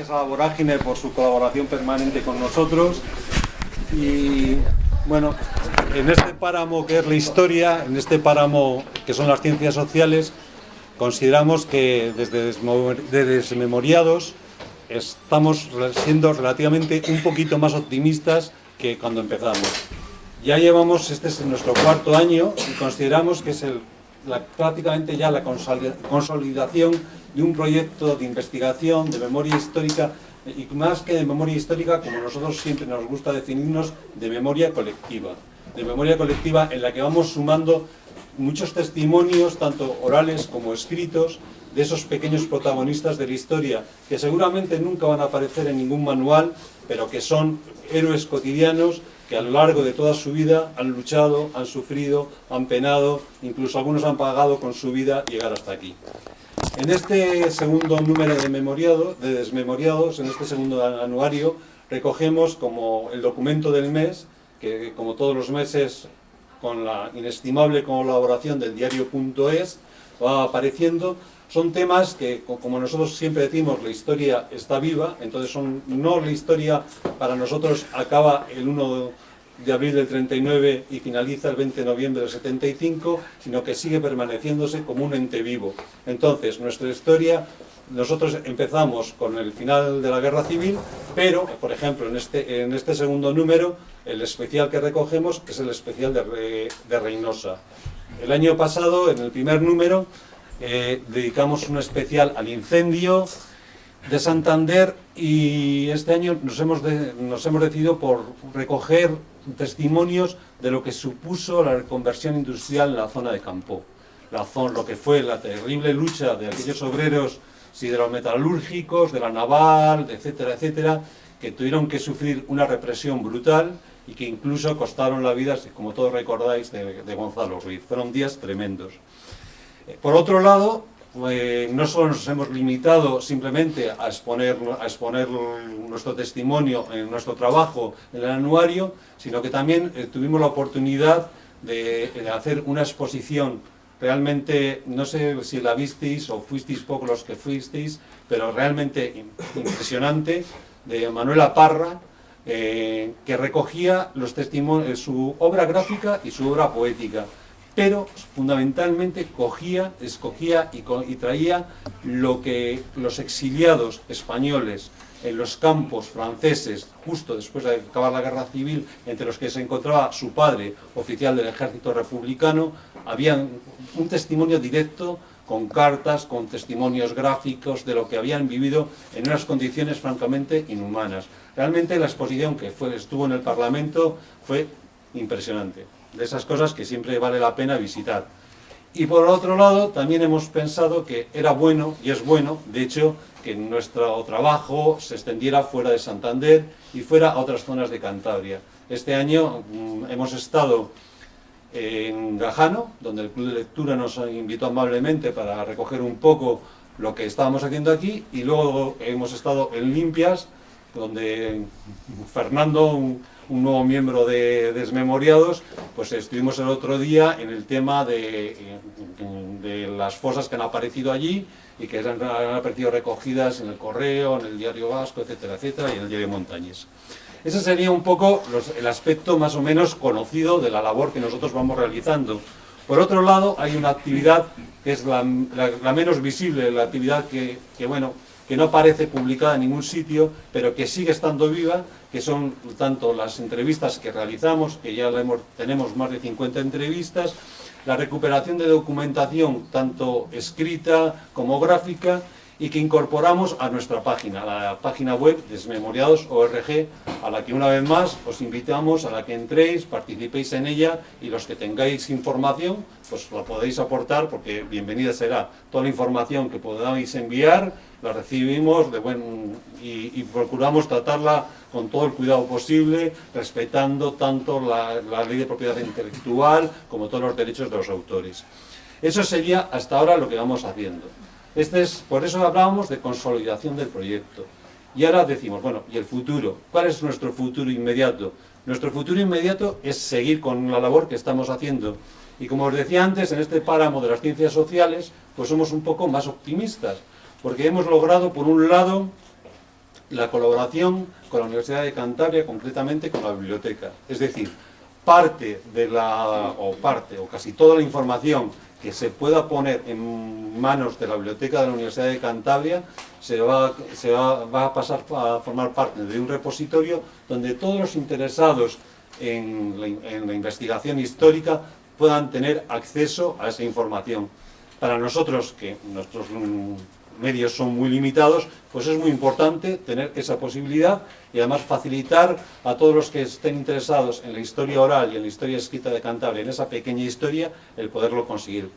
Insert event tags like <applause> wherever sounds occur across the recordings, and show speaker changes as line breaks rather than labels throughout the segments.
Gracias a Vorágine por su colaboración permanente con nosotros y bueno, en este páramo que es la historia, en este páramo que son las ciencias sociales, consideramos que desde Desmemoriados estamos siendo relativamente un poquito más optimistas que cuando empezamos. Ya llevamos, este es nuestro cuarto año y consideramos que es el, prácticamente ya la consolidación de un proyecto de investigación, de memoria histórica, y más que de memoria histórica, como nosotros siempre nos gusta definirnos, de memoria colectiva. De memoria colectiva en la que vamos sumando muchos testimonios, tanto orales como escritos, de esos pequeños protagonistas de la historia, que seguramente nunca van a aparecer en ningún manual, pero que son héroes cotidianos que a lo largo de toda su vida han luchado, han sufrido, han penado, incluso algunos han pagado con su vida llegar hasta aquí. En este segundo número de, de desmemoriados, en este segundo anuario, recogemos como el documento del mes, que como todos los meses, con la inestimable colaboración del diario.es, va apareciendo. Son temas que, como nosotros siempre decimos, la historia está viva, entonces son, no la historia para nosotros acaba el 1 de abril del 39 y finaliza el 20 de noviembre del 75, sino que sigue permaneciéndose como un ente vivo. Entonces, nuestra historia, nosotros empezamos con el final de la Guerra Civil, pero, por ejemplo, en este, en este segundo número, el especial que recogemos es el especial de, de Reynosa. El año pasado, en el primer número, eh, dedicamos un especial al incendio, de Santander y este año nos hemos, nos hemos decidido por recoger testimonios de lo que supuso la reconversión industrial en la zona de Campo. La zona, lo que fue la terrible lucha de aquellos obreros siderometalúrgicos, de la naval, etcétera, etcétera, que tuvieron que sufrir una represión brutal y que incluso costaron la vida, como todos recordáis, de, de Gonzalo Ruiz. Fueron días tremendos. Eh, por otro lado, pues no solo nos hemos limitado simplemente a exponer, a exponer nuestro testimonio en nuestro trabajo en el anuario, sino que también eh, tuvimos la oportunidad de, hacer una exposición. Realmente, no sé si la visteis o fuisteis pocos los que fuisteis, pero realmente impresionante, de Manuela Parra, eh, que recogía los testimonios, su obra gráfica y su obra poética pero fundamentalmente cogía, escogía y, traía lo que los exiliados españoles en los campos franceses, justo después de acabar la guerra civil, entre los que se encontraba su padre, oficial del ejército republicano, habían un testimonio directo con cartas, con testimonios gráficos de lo que habían vivido en unas condiciones francamente inhumanas. Realmente la exposición que estuvo en el Parlamento fue impresionante de esas cosas que siempre vale la pena visitar. Y por otro lado, también hemos pensado que era bueno, y es bueno, de hecho, que nuestro trabajo se extendiera fuera de Santander y fuera a otras zonas de Cantabria. Este año mm, hemos estado en Gajano, donde el Club de Lectura nos invitó amablemente para recoger un poco lo que estábamos haciendo aquí, y luego hemos estado en Limpias, donde Fernando, nuevo miembro de Desmemoriados, pues estuvimos el otro día en el tema de, de las fosas que han aparecido allí y que han, aparecido recogidas en el Correo, en el Diario Vasco, etcétera, etcétera, y en el Diario Montañés. Ese sería un poco el aspecto más o menos conocido de la labor que nosotros vamos realizando. Por otro lado, hay una actividad que es la, menos visible, la actividad que, que, bueno, que no aparece publicada en ningún sitio, pero que sigue estando viva, que son tanto las entrevistas que realizamos, que ya tenemos más de 50 entrevistas, la recuperación de documentación, tanto escrita como gráfica, y que incorporamos a nuestra página, a la página web desmemoriados.org, a la que una vez más os invitamos a la que entréis, participéis en ella y los que tengáis información, pues la podéis aportar porque bienvenida será toda la información que podáis enviar, la recibimos de buen, y, procuramos tratarla con todo el cuidado posible, respetando tanto la, la ley de propiedad intelectual como todos los derechos de los autores. Eso sería hasta ahora lo que vamos haciendo. Este es, por eso hablábamos de consolidación del proyecto. Y ahora decimos, bueno, ¿y el futuro? ¿Cuál es nuestro futuro inmediato? Nuestro futuro inmediato es seguir con la labor que estamos haciendo. Y como os decía antes, en este páramo de las ciencias sociales, pues somos un poco más optimistas, porque hemos logrado, por un lado, la colaboración con la Universidad de Cantabria, concretamente con la biblioteca. Es decir, parte de la, o parte, o casi toda la información que se pueda poner en manos de la biblioteca de la Universidad de Cantabria se va, se va, va a pasar a formar parte de un repositorio donde todos los interesados en la, en la investigación histórica puedan tener acceso a esa información. Para nosotros, que nuestros medios son muy limitados, pues es muy importante tener esa posibilidad y además facilitar a todos los que estén interesados en la historia oral y en la historia escrita de Cantabria, en esa pequeña historia, el poderlo conseguir,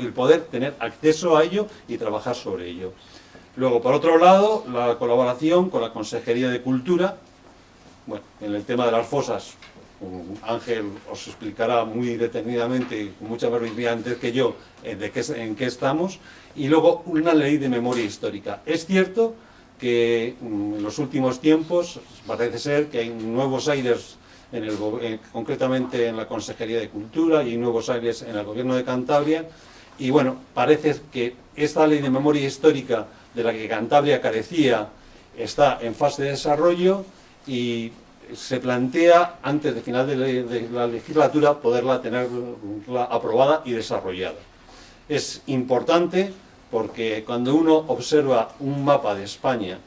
el poder tener acceso a ello y trabajar sobre ello. Luego, por otro lado, la colaboración con la Consejería de Cultura, bueno, en el tema de las fosas, Ángel os explicará muy detenidamente y con mucha verbidad antes que yo eh, de qué, en qué estamos, y luego una ley de memoria histórica. Es cierto que mm, en los últimos tiempos parece ser que hay nuevos aires, en el, eh, concretamente en la Consejería de Cultura y nuevos aires en el Gobierno de Cantabria, y bueno, parece que esta ley de memoria histórica de la que Cantabria carecía está en fase de desarrollo y se plantea, antes de final de la, legislatura, poderla tener aprobada y desarrollada. Es importante porque cuando uno observa un mapa de España,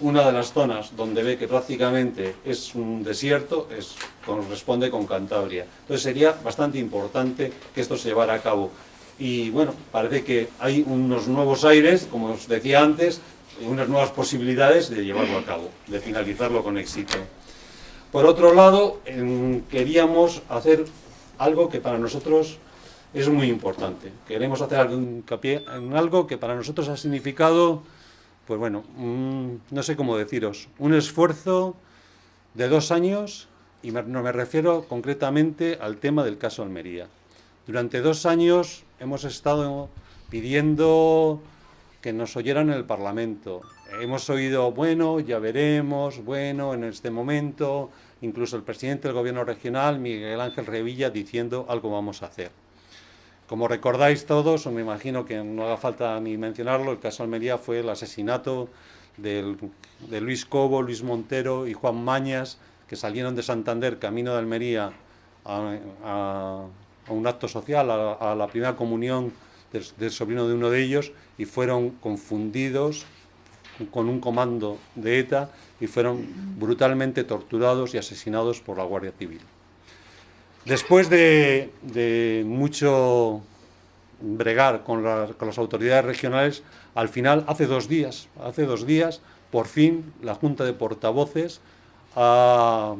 una de las zonas donde ve que prácticamente es un desierto, es, corresponde con Cantabria. Entonces sería bastante importante que esto se llevara a cabo. Y bueno, parece que hay unos nuevos aires, como os decía antes, unas nuevas posibilidades de llevarlo a cabo, de finalizarlo con éxito. Por otro lado, queríamos hacer algo que para nosotros es muy importante. Queremos hacer hincapié en algo que para nosotros ha significado, pues bueno, no sé cómo deciros, un esfuerzo de dos años, y no me refiero concretamente al tema del caso Almería. Durante dos años hemos estado pidiendo que nos oyeran en el Parlamento. Hemos oído, bueno, ya veremos, bueno, en este momento, incluso el presidente del gobierno regional, Miguel Ángel Revilla, diciendo algo vamos a hacer. Como recordáis todos, o me imagino que no haga falta ni mencionarlo, el caso Almería fue el asesinato de Luis Cobo, Luis Montero y Juan Mañas, que salieron de Santander, camino de Almería, a, un acto social, a la primera comunión del, sobrino de uno de ellos y fueron confundidos con un comando de ETA y fueron brutalmente torturados y asesinados por la Guardia Civil. Después de, mucho bregar con, las autoridades regionales, al final, hace dos días, hace dos días, por fin, la Junta de Portavoces ha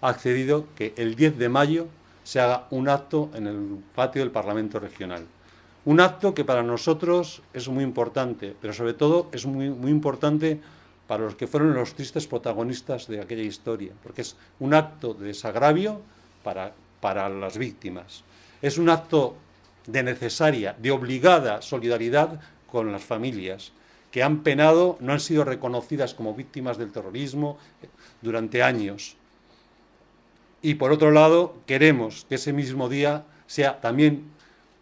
accedido que el 10 de mayo se haga un acto en el patio del Parlamento Regional. Un acto que para nosotros es muy importante, pero sobre todo es muy, muy importante para los que fueron los tristes protagonistas de aquella historia, porque es un acto de desagravio para, para las víctimas. Es un acto de necesaria, de obligada solidaridad con las familias que han penado, no han sido reconocidas como víctimas del terrorismo durante años. Y por otro lado, queremos que ese mismo día sea también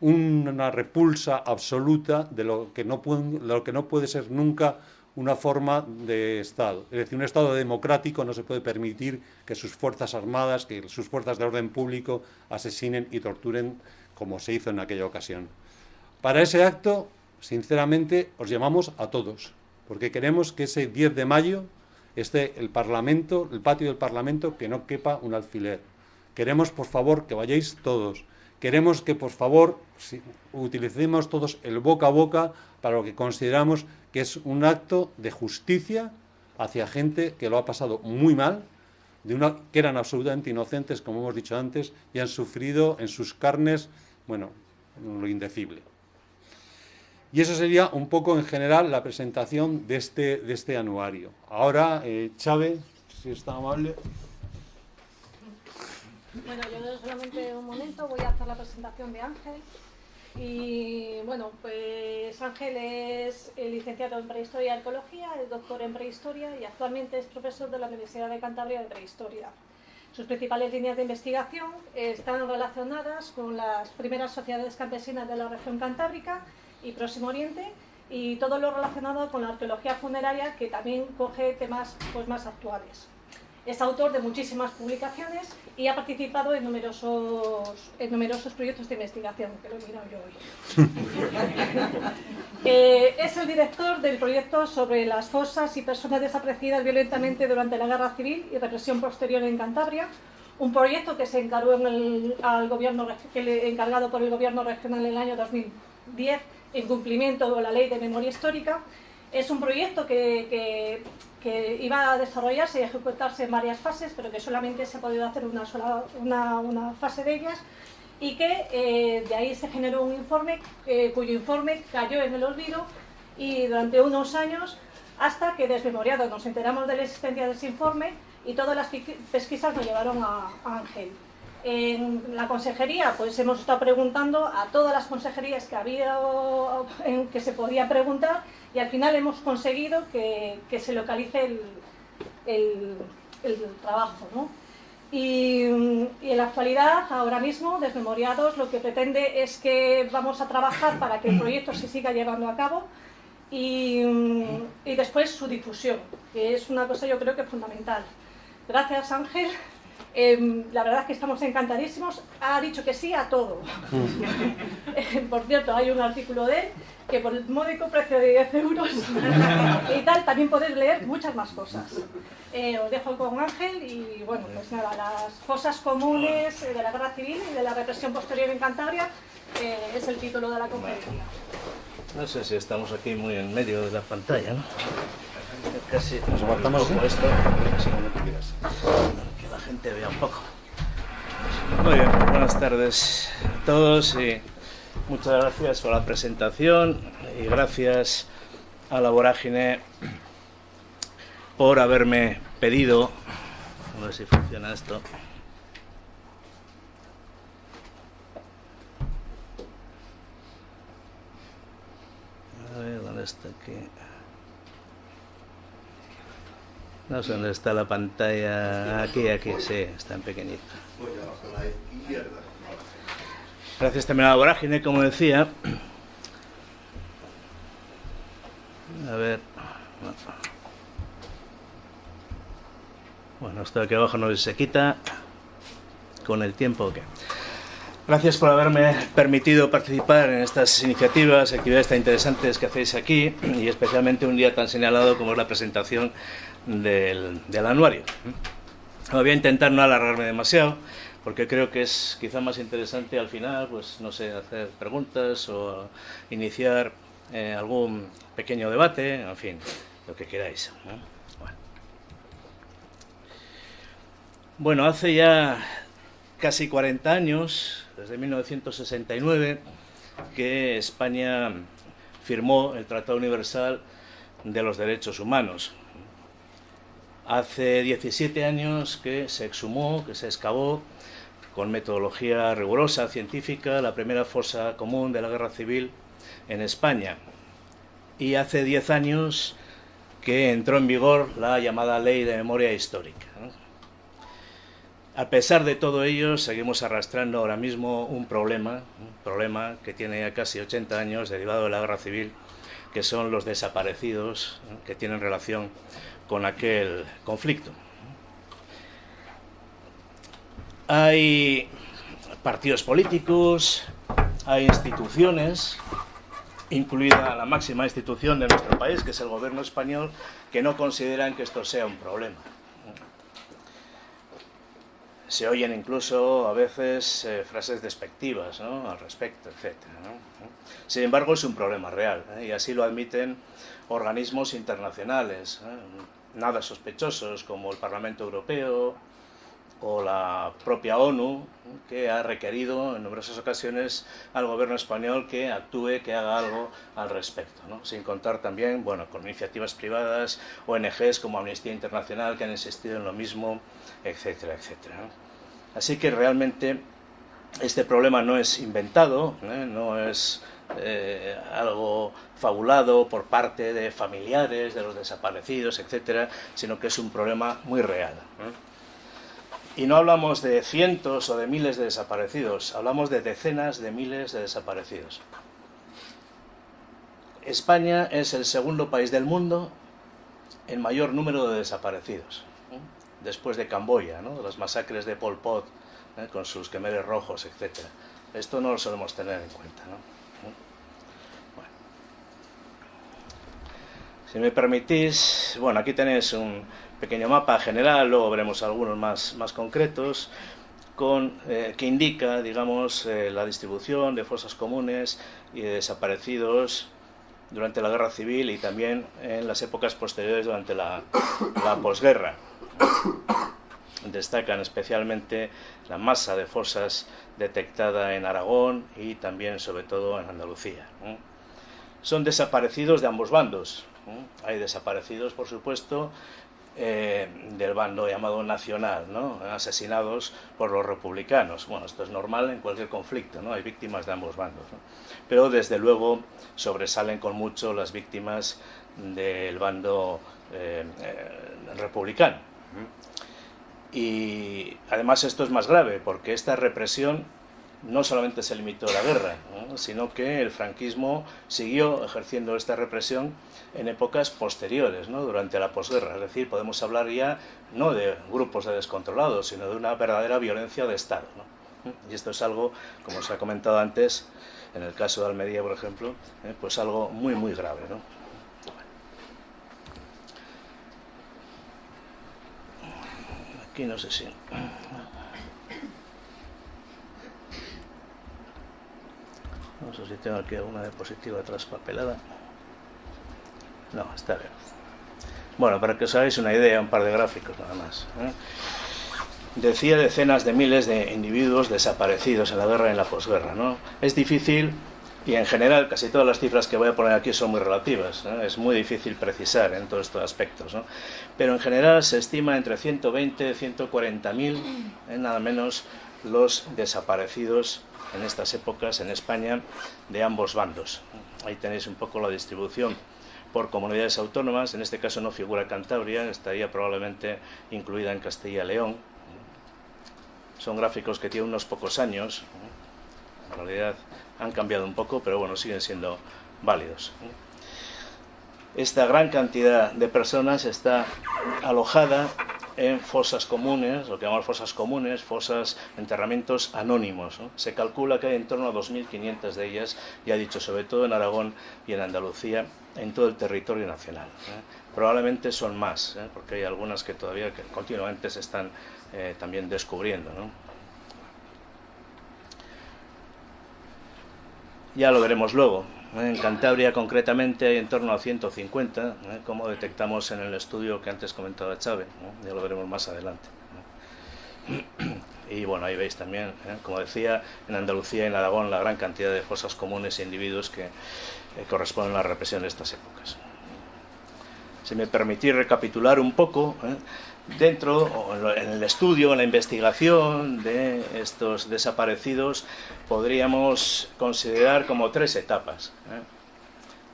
una repulsa absoluta de lo que no puede, lo que no puede ser nunca una forma de Estado. Es decir, un Estado democrático no se puede permitir que sus fuerzas armadas, que sus fuerzas de orden público asesinen y torturen como se hizo en aquella ocasión. Para ese acto, sinceramente, os llamamos a todos, porque queremos que ese 10 de mayo esté el Parlamento, el patio del Parlamento, que no quepa un alfiler. Queremos, por favor, que vayáis todos, Queremos que, por favor, utilicemos todos el boca a boca para lo que consideramos que es un acto de justicia hacia gente que lo ha pasado muy mal, que eran absolutamente inocentes, como hemos dicho antes, y han sufrido en sus carnes, bueno, lo indecible. Y eso sería un poco en general la presentación de este, este anuario. Ahora, eh, Chávez, si está amable.
Bueno, yo solamente un momento voy a hacer la presentación de Ángel. Y bueno, pues Ángel es licenciado en Prehistoria y Arqueología, es doctor en Prehistoria y actualmente es profesor de la Universidad de Cantabria de Prehistoria. Sus principales líneas de investigación están relacionadas con las primeras sociedades campesinas de la región cantábrica y Próximo Oriente y todo lo relacionado con la arqueología funeraria que también coge temas pues, más actuales. Es autor de muchísimas publicaciones y ha participado en numerosos, en numerosos proyectos de investigación, que lo he mirado yo hoy. <laughs> Eh, es el director del proyecto sobre las fosas y personas desaparecidas violentamente durante la Guerra Civil y represión posterior en Cantabria, un proyecto que se encargó en el, al gobierno, encargado por el gobierno regional en el año 2010 en cumplimiento de la ley de memoria histórica. Es un proyecto que, que, iba a desarrollarse y ejecutarse en varias fases, pero que solamente se ha podido hacer una, sola, una, una fase de ellas y que eh, de ahí se generó un informe eh, cuyo informe cayó en el olvido y durante unos años hasta que desmemoriado nos enteramos de la existencia de ese informe y todas las pesquisas nos llevaron a, Ángel. En la consejería, pues hemos estado preguntando a todas las consejerías que había en que se podía preguntar y al final hemos conseguido que, se localice el, trabajo. Y, en la actualidad, ahora mismo, Desmemoriados lo que pretende es que vamos a trabajar para que el proyecto se siga llevando a cabo y, y después su difusión, que es una cosa yo creo que fundamental. Gracias, Ángel. Em, la verdad es que estamos encantadísimos. Ha dicho que sí a todo. <laughs> por cierto, hay un artículo de él que por el módico precio de 10 euros y tal, también podéis leer muchas más cosas. Eh, os dejo con Ángel y bueno, pues nada, las cosas comunes de la guerra civil y de la represión posterior en Cantabria eh, es el título de la conferencia.
No sé si estamos aquí muy en medio de la pantalla, ¿no? Casi nos aguantamos esto, gente vea un poco. Muy bien, buenas tardes a todos y muchas gracias por la presentación y gracias a la vorágine por haberme pedido, a ver si funciona esto, a ver dónde está aquí. No dónde está la pantalla. Aquí, aquí, sí, está en pequeñito. Gracias también a la vorágine, como decía. A ver. Bueno, esto de aquí abajo no se quita. Con el tiempo, ¿qué? Gracias por haberme permitido participar en estas iniciativas, actividades tan interesantes que hacéis aquí y especialmente un día tan señalado como es la presentación del, anuario. Voy a intentar no alargarme demasiado, porque creo que es quizá más interesante al final, pues no sé, hacer preguntas o iniciar eh, algún pequeño debate, en fin, lo que queráis. Bueno. hace ya casi 40 años, desde 1969, que España firmó el Tratado Universal de los Derechos Humanos, Hace 17 años que se exhumó, que se excavó con metodología rigurosa, científica, la primera fosa común de la guerra civil en España. Y hace 10 años que entró en vigor la llamada Ley de Memoria Histórica. A pesar de todo ello, seguimos arrastrando ahora mismo un problema, un problema que tiene ya casi 80 años derivado de la guerra civil, que son los desaparecidos que tienen relación con aquel conflicto. Hay partidos políticos, hay instituciones, incluida la máxima institución de nuestro país, que es el gobierno español, que no consideran que esto sea un problema. Se oyen incluso a veces eh, frases despectivas al respecto, etc. Sin embargo, es un problema real ¿eh? y así lo admiten organismos internacionales. ¿eh? nada sospechosos como el Parlamento Europeo o la propia ONU, que ha requerido en numerosas ocasiones al gobierno español que actúe, que haga algo al respecto, sin contar también bueno, con iniciativas privadas, ONGs como Amnistía Internacional que han insistido en lo mismo, etcétera, etcétera. Así que realmente este problema no es inventado, ¿eh? no es eh, algo fabulado por parte de familiares de los desaparecidos, etcétera, sino que es un problema muy real. Y no hablamos de cientos o de miles de desaparecidos, hablamos de decenas de miles de desaparecidos. España es el segundo país del mundo en mayor número de desaparecidos, después de Camboya, ¿no? las masacres de Pol Pot, ¿eh? con sus quemeres rojos, etc. Esto no lo solemos tener en cuenta. ¿no? Si me permitís, bueno, aquí tenéis un pequeño mapa general, luego veremos algunos más, más concretos, con, eh, que indica, digamos, eh, la distribución de fosas comunes y de desaparecidos durante la guerra civil y también en las épocas posteriores durante la, la posguerra. Destacan especialmente la masa de fosas detectada en Aragón y también sobre todo en Andalucía. Son desaparecidos de ambos bandos. Hay desaparecidos, por supuesto, eh, del bando llamado nacional, ¿no? asesinados por los republicanos. Bueno, esto es normal en cualquier conflicto, ¿no? hay víctimas de ambos bandos. Pero desde luego sobresalen con mucho las víctimas del bando eh, eh, republicano. Y además esto es más grave, porque esta represión no solamente se limitó a la guerra, sino que el franquismo siguió ejerciendo esta represión en épocas posteriores, ¿no? durante la posguerra. Es decir, podemos hablar ya no de grupos de descontrolados, sino de una verdadera violencia de Estado. Y esto es algo, como se ha comentado antes, en el caso de Almería, por ejemplo, ¿eh? pues algo muy, muy grave. ¿no? Aquí no sé si... No sé si tengo aquí alguna diapositiva traspapelada. No, está bien. Bueno, para que os hagáis una idea, un par de gráficos nada más. ¿eh? Decía decenas de miles de individuos desaparecidos en la guerra y en la posguerra. ¿no? Es difícil, y en general casi todas las cifras que voy a poner aquí son muy relativas. Es muy difícil precisar en todos estos aspectos. ¿no? Pero en general se estima entre 120 y 140 mil, ¿eh? nada menos, los desaparecidos en estas épocas en España de ambos bandos. Ahí tenéis un poco la distribución por comunidades autónomas, en este caso no figura Cantabria, estaría probablemente incluida en Castilla-León. Son gráficos que tienen unos pocos años, en realidad han cambiado un poco, pero bueno, siguen siendo válidos. Esta gran cantidad de personas está alojada en fosas comunes, lo que llamamos fosas comunes, fosas, enterramientos anónimos. Se calcula que hay en torno a 2.500 de ellas, ya he dicho, sobre todo en Aragón y en Andalucía, en todo el territorio nacional. ¿eh? Probablemente son más, ¿eh? porque hay algunas que todavía continuamente se están eh, también descubriendo. Ya lo veremos luego. En Cantabria concretamente hay en torno a 150, ¿eh? como detectamos en el estudio que antes comentaba Chávez, ya lo veremos más adelante. <clears throat> Y bueno, ahí veis también, ¿eh? como decía, en Andalucía y en Aragón la gran cantidad de fosas comunes e individuos que eh, corresponden a la represión de estas épocas. Si me permitís recapitular un poco, dentro, en el estudio, en la investigación de estos desaparecidos, podríamos considerar como tres etapas, ¿eh?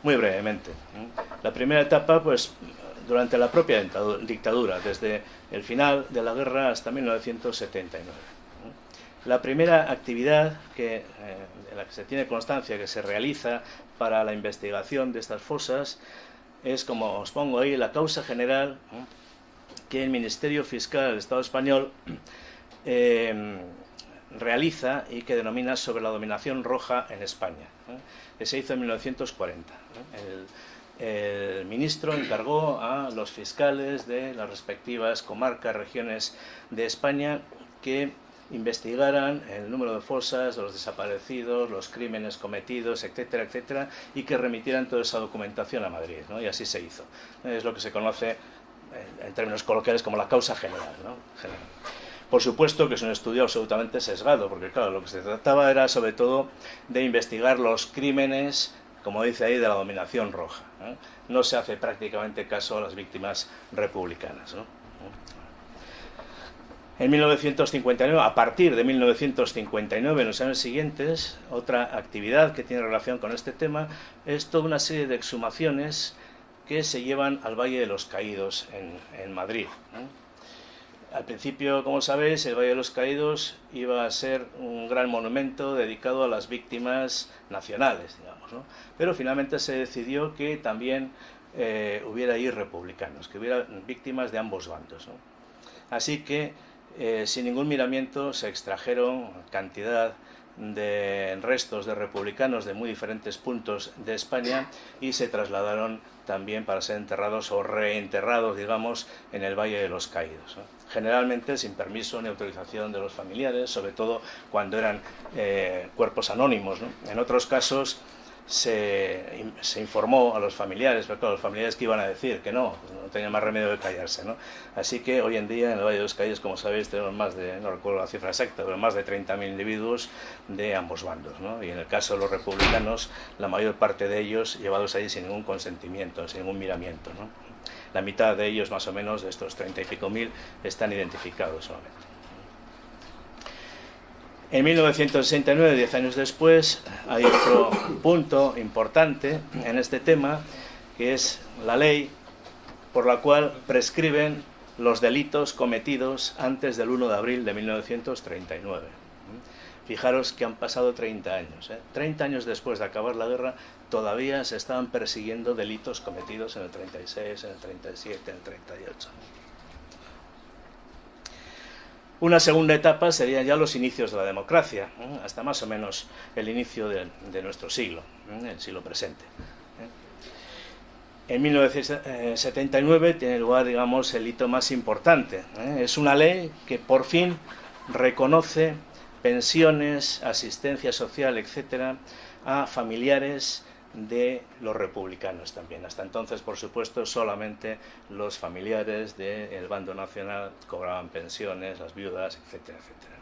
muy brevemente. ¿eh? La primera etapa, pues, durante la propia dictadura, desde el final de la guerra hasta 1979. ¿eh? La primera actividad que, de la que se tiene constancia que se realiza para la investigación de estas fosas es, como os pongo ahí, la causa general que el Ministerio Fiscal del Estado español eh, realiza y que denomina sobre la dominación roja en España, que se hizo en 1940. El, el, ministro encargó a los fiscales de las respectivas comarcas, regiones de España, que investigaran el número de fosas, los desaparecidos, los crímenes cometidos, etcétera, etcétera, y que remitieran toda esa documentación a Madrid, ¿no? y así se hizo. Es lo que se conoce en términos coloquiales como la causa general, ¿no? Por supuesto que es un estudio absolutamente sesgado, porque claro, lo que se trataba era sobre todo de investigar los crímenes, como dice ahí, de la dominación roja. No se hace prácticamente caso a las víctimas republicanas. ¿no? En 1959, a partir de 1959, en los años siguientes, otra actividad que tiene relación con este tema es toda una serie de exhumaciones que se llevan al Valle de los Caídos en, Madrid. Al principio, como sabéis, el Valle de los Caídos iba a ser un gran monumento dedicado a las víctimas nacionales, digamos, pero finalmente se decidió que también eh, hubiera ahí republicanos, que hubiera víctimas de ambos bandos. Así que, eh, sin ningún miramiento, se extrajeron cantidad de restos de republicanos de muy diferentes puntos de España y se trasladaron también para ser enterrados o reenterrados, digamos, en el Valle de los Caídos. Generalmente sin permiso ni autorización de los familiares, sobre todo cuando eran eh, cuerpos anónimos. En otros casos se, se, informó a los familiares, pero los familiares que iban a decir que no, no tenía más remedio que callarse. ¿no? Así que hoy en día en el Valle de los Caídos, como sabéis, tenemos más de, no recuerdo la cifra exacta, pero más de 30.000 individuos de ambos bandos. ¿no? Y en el caso de los republicanos, la mayor parte de ellos llevados allí sin ningún consentimiento, sin ningún miramiento. La mitad de ellos, más o menos, de estos 30 y pico mil, están identificados solamente. En 1969, diez años después, hay otro punto importante en este tema, que es la ley por la cual prescriben los delitos cometidos antes del 1 de abril de 1939. Fijaros que han pasado 30 años. ¿eh? 30 años después de acabar la guerra, todavía se estaban persiguiendo delitos cometidos en el 36, en el 37, en el 38. Una segunda etapa serían ya los inicios de la democracia, hasta más o menos el inicio de, nuestro siglo, el siglo presente. En 1979 tiene lugar, digamos, el hito más importante. Es una ley que por fin reconoce pensiones, asistencia social, etcétera, a familiares de los republicanos también. Hasta entonces, por supuesto, solamente los familiares del bando nacional cobraban pensiones, las viudas, etcétera, etcétera.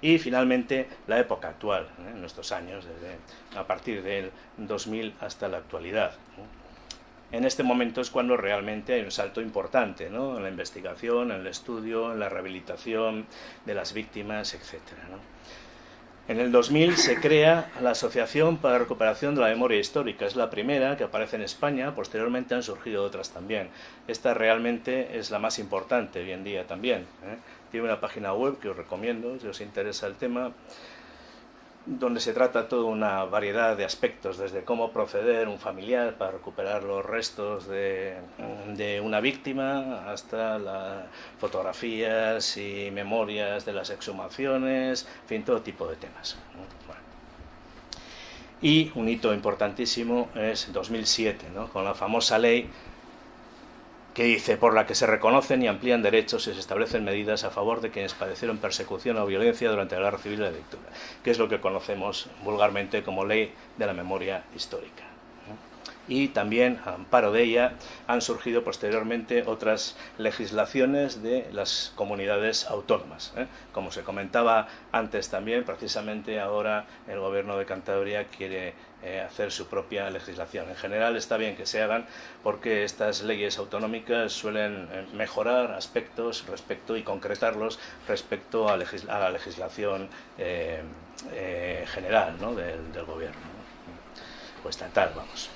Y finalmente la época actual, ¿eh? en nuestros años, desde, a partir del 2000 hasta la actualidad. En este momento es cuando realmente hay un salto importante ¿no? en la investigación, en el estudio, en la rehabilitación de las víctimas. ¿no? En el 2000 se crea la Asociación para la Recuperación de la Memoria Histórica. Es la primera que aparece en España, posteriormente han surgido otras también. Esta realmente es la más importante hoy en día también. ¿eh? Tiene una página web que os recomiendo si os interesa el tema donde se trata toda una variedad de aspectos, desde cómo proceder un familiar para recuperar los restos de, una víctima, hasta las fotografías y memorias de las exhumaciones, en fin, todo tipo de temas. Y un hito importantísimo es 2007, ¿no? con la famosa ley que dice, por la que se reconocen y amplían derechos y se establecen medidas a favor de quienes padecieron persecución o violencia durante la guerra civil y la dictadura, que es lo que conocemos vulgarmente como ley de la memoria histórica. Y también, a amparo de ella, han surgido posteriormente otras legislaciones de las comunidades autónomas. ¿eh? Como se comentaba antes también, precisamente ahora el gobierno de Cantabria quiere eh, hacer su propia legislación. En general está bien que se hagan porque estas leyes autonómicas suelen eh, mejorar aspectos respecto y concretarlos respecto a, a la legislación general del, gobierno, ¿no? o estatal, vamos.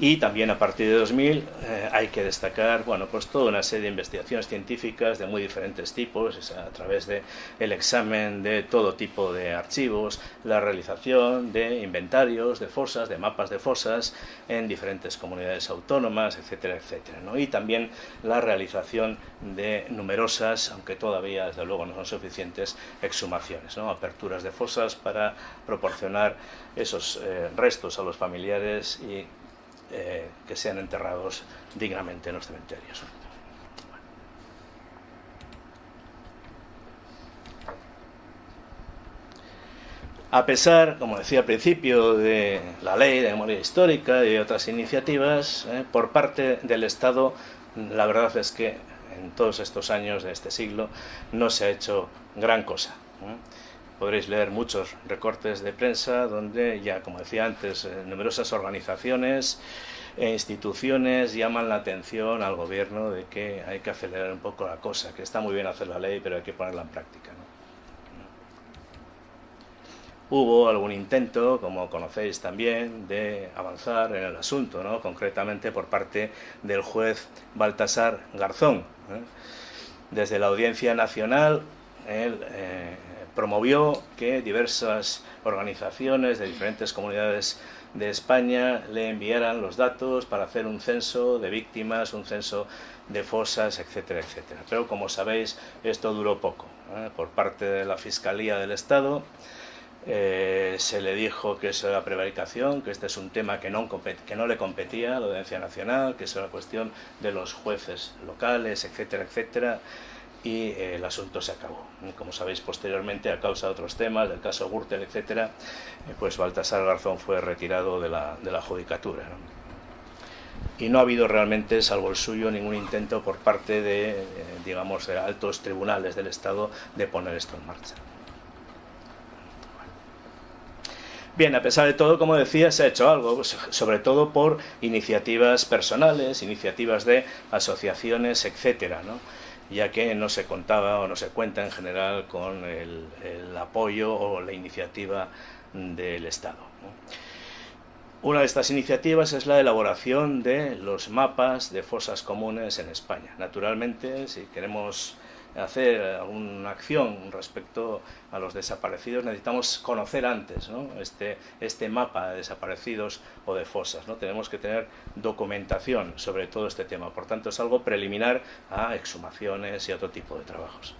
Y también a partir de 2000 eh, hay que destacar bueno, pues toda una serie de investigaciones científicas de muy diferentes tipos, a través del el examen de todo tipo de archivos, la realización de inventarios de fosas, de mapas de fosas en diferentes comunidades autónomas, etcétera, etcétera. Y también la realización de numerosas, aunque todavía desde luego no son suficientes, exhumaciones, ¿no? aperturas de fosas para proporcionar esos eh, restos a los familiares y eh, que sean enterrados dignamente en los cementerios. A pesar, como decía al principio, de la ley de memoria histórica y otras iniciativas, eh, por parte del Estado, la verdad es que en todos estos años de este siglo no se ha hecho gran cosa. ¿eh? Podréis leer muchos recortes de prensa donde ya, como decía antes, eh, numerosas organizaciones e instituciones llaman la atención al gobierno de que hay que acelerar un poco la cosa, que está muy bien hacer la ley, pero hay que ponerla en práctica. Hubo algún intento, como conocéis también, de avanzar en el asunto, ¿no? concretamente por parte del juez Baltasar Garzón. ¿eh? desde la Audiencia Nacional, él eh, promovió que diversas organizaciones de diferentes comunidades de España le enviaran los datos para hacer un censo de víctimas, un censo de fosas, etcétera, etcétera. Pero como sabéis, esto duró poco. ¿eh? Por parte de la Fiscalía del Estado eh, se le dijo que eso era prevaricación, que este es un tema que no, que no le competía a la Audiencia Nacional, que eso era cuestión de los jueces locales, etcétera, etcétera y eh, el asunto se acabó. Como sabéis, posteriormente, a causa de otros temas, del caso Gürtel, etcétera, pues Baltasar Garzón fue retirado de la, de la judicatura y no ha habido realmente, salvo el suyo, ningún intento por parte de, eh, digamos, de altos tribunales del Estado de poner esto en marcha. Bien, a pesar de todo, como decía, se ha hecho algo, pues, sobre todo por iniciativas personales, iniciativas de asociaciones, etcétera, ¿no? Ya que no se contaba o no se cuenta en general con el, apoyo o la iniciativa del Estado. Una de estas iniciativas es la elaboración de los mapas de fosas comunes en España. Naturalmente, si queremos hacer alguna acción respecto a los desaparecidos, necesitamos conocer antes este, este mapa de desaparecidos o de fosas. ¿no? Tenemos que tener documentación sobre todo este tema. Por tanto, es algo preliminar a exhumaciones y otro tipo de trabajos.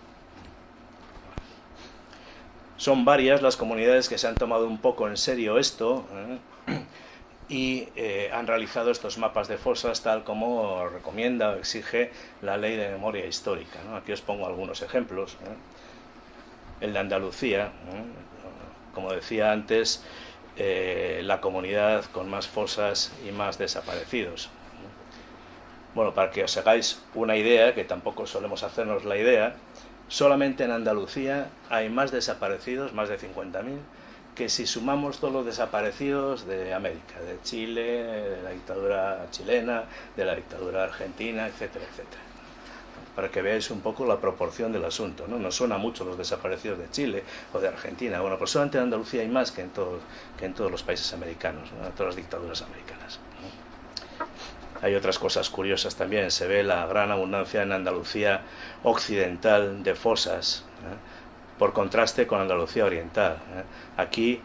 Son varias las comunidades que se han tomado un poco en serio esto. ¿eh? Y eh, han realizado estos mapas de fosas tal como recomienda o exige la ley de memoria histórica. Aquí os pongo algunos ejemplos. ¿eh? El de Andalucía, ¿eh? como decía antes, la comunidad con más fosas y más desaparecidos. Bueno, para que os hagáis una idea, que tampoco solemos hacernos la idea, solamente en Andalucía hay más desaparecidos, más de 50.000, que si sumamos todos los desaparecidos de América, de Chile, de la dictadura chilena, de la dictadura argentina, etcétera, etcétera. Para que veáis un poco la proporción del asunto. No nos suena mucho los desaparecidos de Chile o de Argentina. Bueno, pues solamente en Andalucía hay más que en todos, que en todos los países americanos, en todas las dictaduras americanas. Hay otras cosas curiosas también. Se ve la gran abundancia en Andalucía occidental de fosas por contraste con Andalucía Oriental. ¿eh? Aquí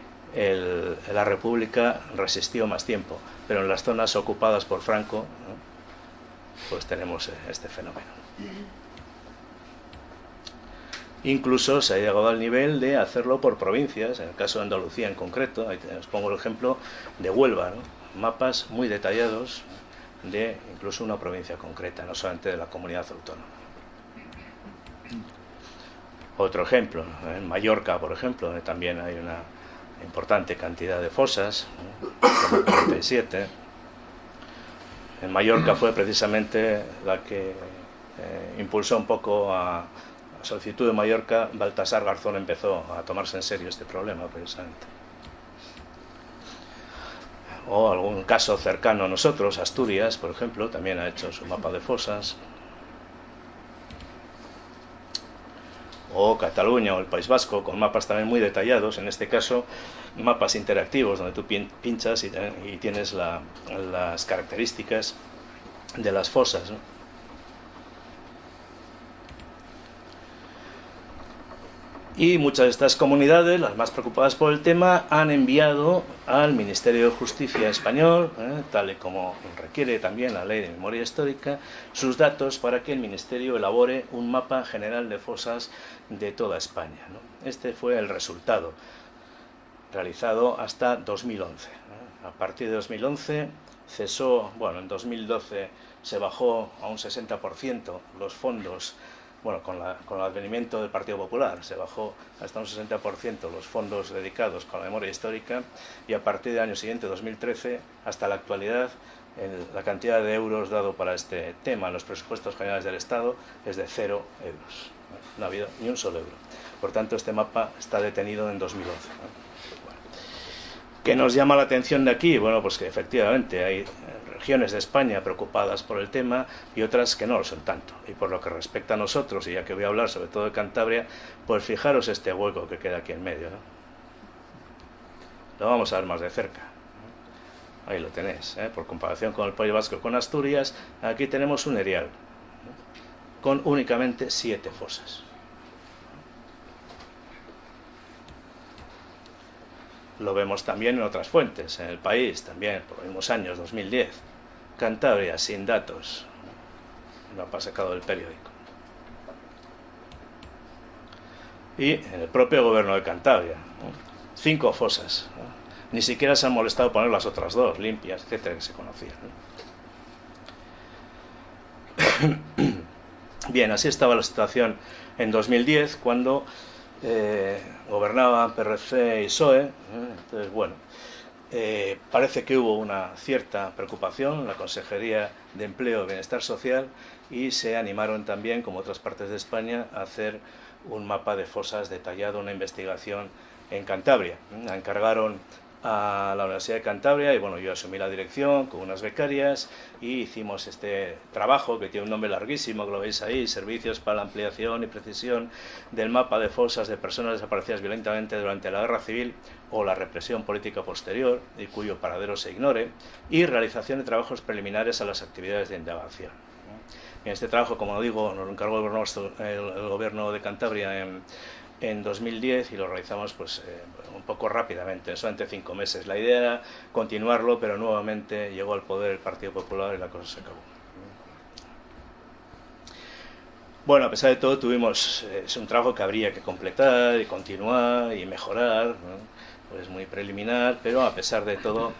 la República resistió más tiempo, pero en las zonas ocupadas por Franco, pues tenemos eh, este fenómeno. Incluso se ha llegado al nivel de hacerlo por provincias, en el caso de Andalucía en concreto, os pongo el ejemplo de Huelva, mapas muy detallados de incluso una provincia concreta, no solamente de la comunidad autónoma. Otro ejemplo, en Mallorca, por ejemplo, donde también hay una importante cantidad de fosas, como 47. En Mallorca fue precisamente la que eh, impulsó un poco a solicitud de Mallorca, Baltasar Garzón empezó a tomarse en serio este problema, precisamente. O algún caso cercano a nosotros, Asturias, por ejemplo, también ha hecho su mapa de fosas. O Cataluña o el País Vasco, con mapas también muy detallados, en este caso mapas interactivos, donde tú pinchas y, tienes las características de las fosas. Y muchas de estas comunidades, las más preocupadas por el tema, han enviado al Ministerio de Justicia español, ¿eh? tal y como requiere también la Ley de Memoria Histórica, sus datos para que el Ministerio elabore un mapa general de fosas de toda España. Este fue el resultado, realizado hasta 2011. A partir de 2011 cesó, bueno, en 2012 se bajó a un 60% los fondos bueno, con, el advenimiento del Partido Popular se bajó hasta un 60% los fondos dedicados con la memoria histórica y a partir del año siguiente, 2013, hasta la actualidad, la cantidad de euros dado para este tema en los presupuestos generales del Estado es de cero euros. No ha habido ni un solo euro. Por tanto, este mapa está detenido en 2011. ¿Qué nos llama la atención de aquí? Bueno, pues que efectivamente hay regiones de España preocupadas por el tema y otras que no lo son tanto. Y por lo que respecta a nosotros, y ya que voy a hablar sobre todo de Cantabria, pues fijaros este hueco que queda aquí en medio. Lo vamos a ver más de cerca. Ahí lo tenéis, ¿eh? por comparación con el País Vasco con Asturias, aquí tenemos un erial. con únicamente siete fosas. Lo vemos también en otras fuentes, en el país también, por los mismos años, 2010. Cantabria, sin datos. Lo ha sacado del periódico. Y en el propio gobierno de Cantabria, cinco fosas. Ni siquiera se han molestado poner las otras dos, limpias, etcétera, que se conocían. <coughs> Bien, así estaba la situación en 2010, cuando eh, gobernaban PRC y PSOE. ¿eh? Entonces, bueno, eh, parece que hubo una cierta preocupación en la Consejería de Empleo y Bienestar Social y se animaron también, como otras partes de España, a hacer un mapa de fosas detallado, una investigación en Cantabria. Encargaron a la Universidad de Cantabria y bueno, yo asumí la dirección con unas becarias y hicimos este trabajo que tiene un nombre larguísimo, que lo veis ahí, Servicios para la Ampliación y Precisión del Mapa de Fosas de Personas Desaparecidas Violentamente durante la Guerra Civil o la Represión Política Posterior y cuyo paradero se ignore y realización de trabajos preliminares a las actividades de indagación. En este trabajo, como digo, nos encargó el gobierno de Cantabria en, en 2010 y lo realizamos pues eh, un poco rápidamente, solamente cinco meses. La idea era continuarlo, pero nuevamente llegó al poder el Partido Popular y la cosa se acabó. Bueno, a pesar de todo, tuvimos eh, es un trabajo que habría que completar y continuar y mejorar, pues muy preliminar, pero a pesar de todo,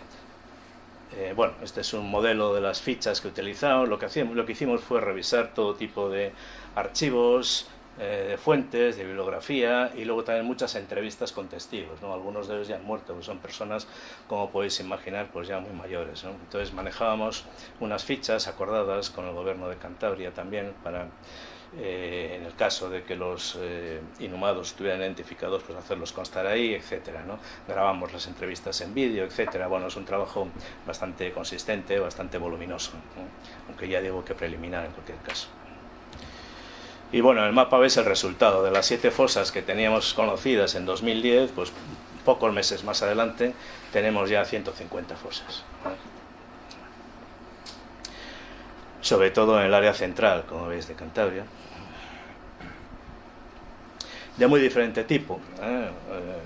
eh, bueno, este es un modelo de las fichas que utilizamos. Lo que, hacíamos, lo que hicimos fue revisar todo tipo de archivos, eh, de fuentes, de bibliografía y luego también muchas entrevistas con testigos, ¿no? algunos de ellos ya han muerto, son personas, como podéis imaginar, pues ya muy mayores. Entonces manejábamos unas fichas acordadas con el gobierno de Cantabria también para, eh, en el caso de que los eh, inhumados estuvieran identificados, pues hacerlos constar ahí, etcétera, ¿no? Grabamos las entrevistas en vídeo, etcétera. Bueno, es un trabajo bastante consistente, bastante voluminoso, aunque ya digo que preliminar en cualquier caso. Y bueno, el mapa ves el resultado de las siete fosas que teníamos conocidas en 2010, pues pocos meses más adelante tenemos ya 150 fosas. Sobre todo en el área central, como veis, de Cantabria. De muy diferente tipo. ¿eh? Eh,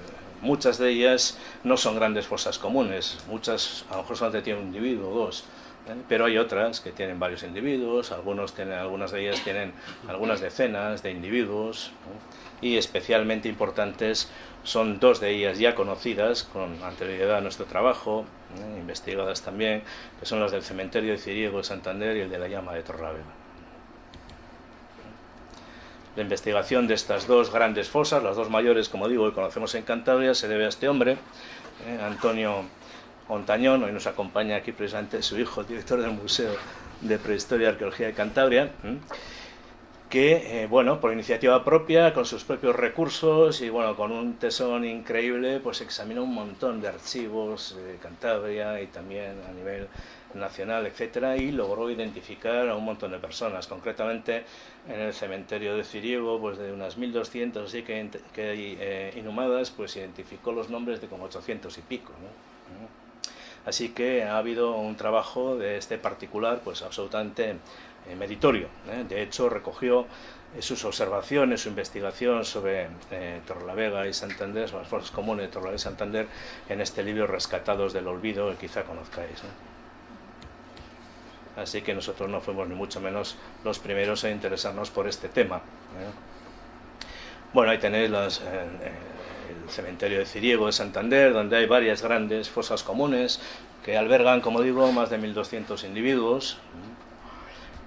muchas de ellas no son grandes fosas comunes, muchas a lo mejor solamente tienen un individuo o dos. Pero hay otras que tienen varios individuos, algunos tienen, algunas de ellas tienen algunas decenas de individuos y especialmente importantes son dos de ellas ya conocidas con anterioridad a nuestro trabajo, ¿eh? investigadas también, que son las del cementerio de Ciriego de Santander y el de la llama de Torrávega. La investigación de estas dos grandes fosas, las dos mayores, como digo, que conocemos en Cantabria, se debe a este hombre, ¿eh? Antonio Montañón, hoy nos acompaña aquí precisamente su hijo, director del Museo de Prehistoria y Arqueología de Cantabria, que, eh, bueno, por iniciativa propia, con sus propios recursos y, bueno, con un tesón increíble, pues examinó un montón de archivos de Cantabria y también a nivel nacional, etcétera, y logró identificar a un montón de personas, concretamente en el cementerio de Ciriego, pues de unas 1.200 así que, que eh, inhumadas, pues identificó los nombres de como 800 y pico, ¿no? Así que ha habido un trabajo de este particular pues absolutamente eh, meritorio. ¿eh? De hecho, recogió eh, sus observaciones, su investigación sobre Torrelavega y Santander, sobre las fuerzas comunes de Torrelavega y Santander, en este libro Rescatados del Olvido, que quizá conozcáis. Así que nosotros no fuimos ni mucho menos los primeros a interesarnos por este tema. Bueno, ahí tenéis las, el cementerio de Ciriego de Santander, donde hay varias grandes fosas comunes que albergan, como digo, más de 1.200 individuos.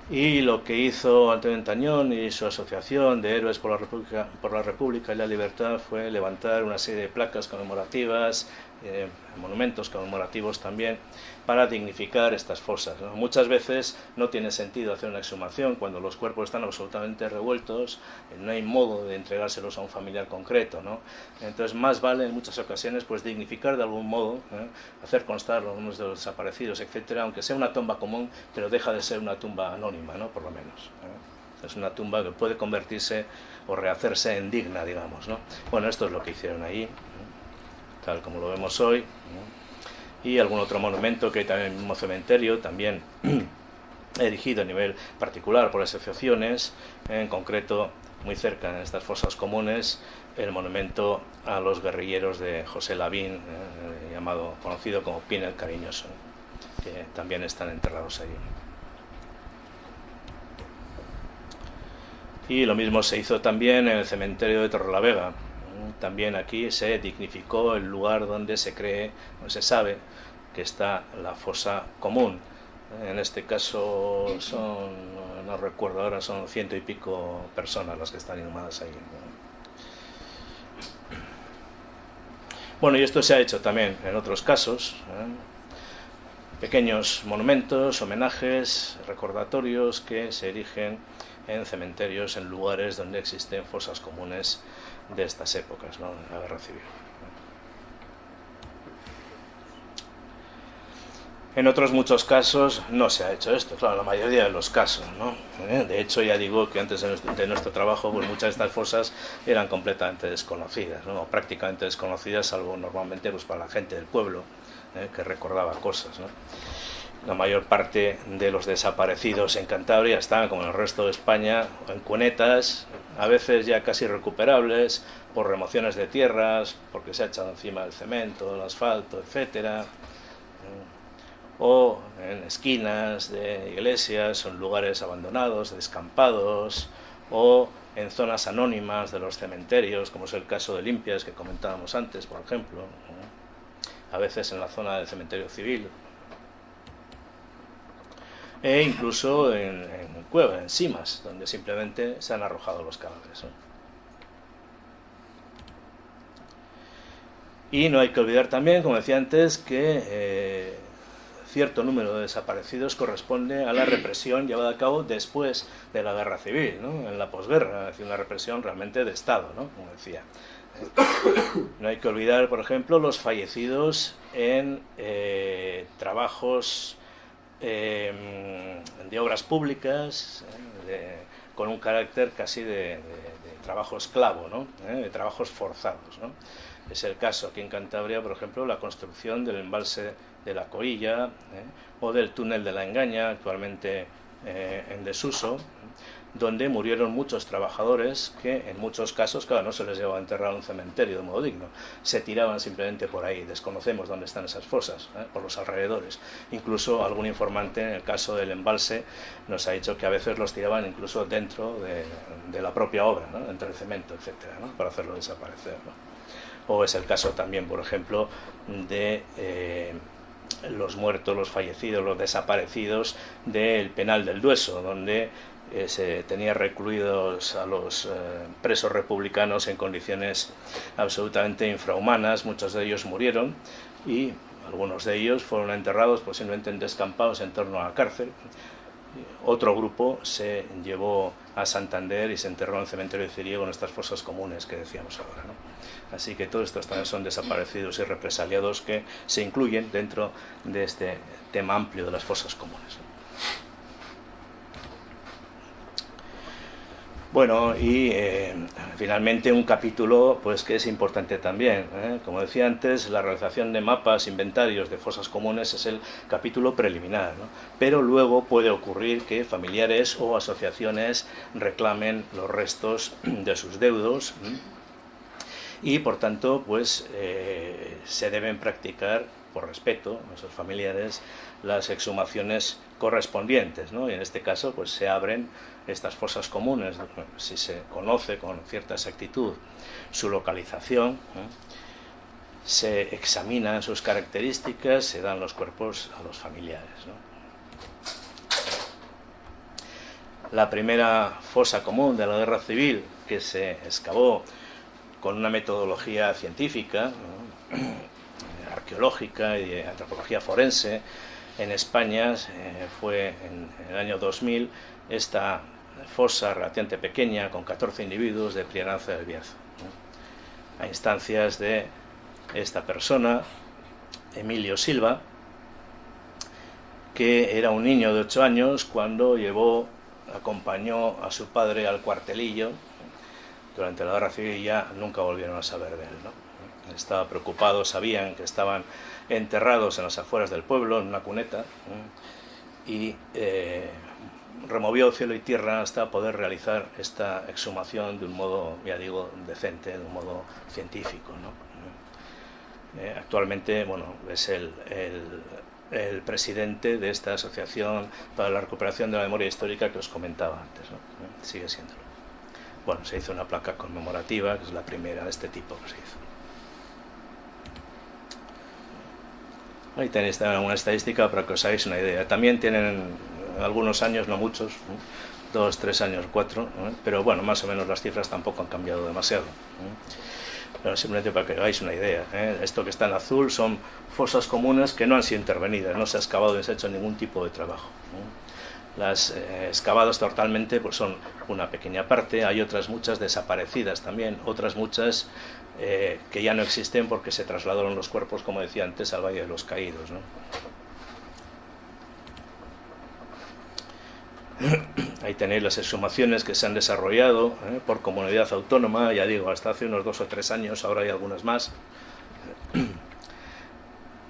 Y lo que hizo Antonio Tañón y su asociación de Héroes por la, República, por la República y la Libertad fue levantar una serie de placas conmemorativas, eh, monumentos conmemorativos también, para dignificar estas fosas. Muchas veces no tiene sentido hacer una exhumación cuando los cuerpos están absolutamente revueltos, no hay modo de entregárselos a un familiar concreto. ¿no? Entonces más vale en muchas ocasiones pues dignificar de algún modo, ¿eh? hacer constar los nombres de los desaparecidos, etcétera, aunque sea una tumba común, pero deja de ser una tumba anónima, ¿no? por lo menos. ¿eh? Es una tumba que puede convertirse o rehacerse en digna, digamos. ¿no? Bueno, esto es lo que hicieron ahí, tal como lo vemos hoy y algún otro monumento que hay también en el mismo cementerio, también <clears throat> erigido a nivel particular por asociaciones, en concreto muy cerca en estas fosas comunes, el monumento a los guerrilleros de José Lavín, eh, llamado, conocido como Pin el Cariñoso, que también están enterrados allí. Y lo mismo se hizo también en el cementerio de Torrelavega. También aquí se dignificó el lugar donde se cree, o se sabe, que está la fosa común. En este caso son, no recuerdo ahora, son ciento y pico personas las que están inhumadas ahí. Bueno, y esto se ha hecho también en otros casos. ¿eh? Pequeños monumentos, homenajes, recordatorios que se erigen en cementerios, en lugares donde existen fosas comunes de estas épocas, ¿no? la guerra civil. En otros muchos casos no se ha hecho esto, claro, la mayoría de los casos, ¿no? ¿Eh? De hecho, ya digo que antes de nuestro, trabajo, pues muchas de estas fosas eran completamente desconocidas, ¿no? prácticamente desconocidas, salvo normalmente pues, para la gente del pueblo, ¿eh? que recordaba cosas. La mayor parte de los desaparecidos en Cantabria están, como en el resto de España, en cunetas, a veces ya casi recuperables, por remociones de tierras, porque se ha echado encima el cemento, el asfalto, etcétera. O en esquinas de iglesias, en lugares abandonados, descampados, o en zonas anónimas de los cementerios, como es el caso de Limpias que comentábamos antes, por ejemplo, a veces en la zona del cementerio civil, e incluso en, cuevas, en cimas, donde simplemente se han arrojado los cadáveres. Y no hay que olvidar también, como decía antes, que eh, cierto número de desaparecidos corresponde a la represión llevada a cabo después de la guerra civil, ¿no? en la posguerra, es decir, una represión realmente de Estado, ¿no? como decía. No hay que olvidar, por ejemplo, los fallecidos en eh, trabajos em, de obras públicas, ¿eh? con un carácter casi de, trabajo esclavo, ¿no? ¿Eh? de trabajos forzados. ¿no? Es el caso aquí en Cantabria, por ejemplo, la construcción del embalse de la Coilla ¿eh? o del túnel de la Engaña, actualmente eh, en desuso, donde murieron muchos trabajadores que en muchos casos, claro, no se les llevaba a enterrar a un cementerio de modo digno, se tiraban simplemente por ahí, desconocemos dónde están esas fosas, ¿eh? por los alrededores. Incluso algún informante, en el caso del embalse, nos ha dicho que a veces los tiraban incluso dentro de, la propia obra, entre el cemento, etcétera, para hacerlo desaparecer. O es el caso también, por ejemplo, de los muertos, los fallecidos, los desaparecidos del penal del Dueso, donde eh, se tenía recluidos a los eh, presos republicanos en condiciones absolutamente infrahumanas, muchos de ellos murieron y algunos de ellos fueron enterrados posiblemente en descampados en torno a la cárcel. Otro grupo se llevó a Santander y se enterró en el cementerio de Ciriego en estas fosas comunes que decíamos ahora. Así que todos estos también son desaparecidos y represaliados que se incluyen dentro de este tema amplio de las fosas comunes. Bueno, y eh, finalmente un capítulo pues que es importante también. ¿eh? Como decía antes, la realización de mapas, inventarios de fosas comunes es el capítulo preliminar, pero luego puede ocurrir que familiares o asociaciones reclamen los restos <clears throat> de sus deudos y por tanto pues eh, se deben practicar por respeto a sus familiares las exhumaciones correspondientes ¿no? y en este caso pues se abren estas fosas comunes si se conoce con cierta exactitud su localización se examinan sus características se dan los cuerpos a los familiares la primera fosa común de la guerra civil que se excavó con una metodología científica, <clears throat> arqueológica y de antropología forense. En España eh, fue en, el año 2000 esta fosa relativamente pequeña con 14 individuos de Prianza del Bierzo. A instancias de esta persona, Emilio Silva, que era un niño de 8 años cuando llevó, acompañó a su padre al cuartelillo durante la guerra civil ya nunca volvieron a saber de él. ¿no? Estaba preocupado, sabían que estaban enterrados en las afueras del pueblo, en una cuneta, y eh, removió cielo y tierra hasta poder realizar esta exhumación de un modo, ya digo, decente, de un modo científico. Eh, actualmente bueno, es el, el, presidente de esta Asociación para la Recuperación de la Memoria Histórica que os comentaba antes, eh, sigue siéndolo. Bueno, se hizo una placa conmemorativa, que es la primera de este tipo que se hizo. Ahí tenéis una estadística para que os hagáis una idea. También tienen algunos años, no muchos, dos, tres años, cuatro, pero bueno, más o menos las cifras tampoco han cambiado demasiado. Pero simplemente para que hagáis una idea, ¿eh? esto que está en azul son fosas comunes que no han sido intervenidas, no se ha excavado ni se ha hecho ningún tipo de trabajo. Las eh, excavadas totalmente pues son una pequeña parte, hay otras muchas desaparecidas también, otras muchas eh, que ya no existen porque se trasladaron los cuerpos, como decía antes, al Valle de los Caídos. <coughs> Ahí tenéis las exhumaciones que se han desarrollado ¿eh? por comunidad autónoma, ya digo, hasta hace unos dos o tres años, ahora hay algunas más.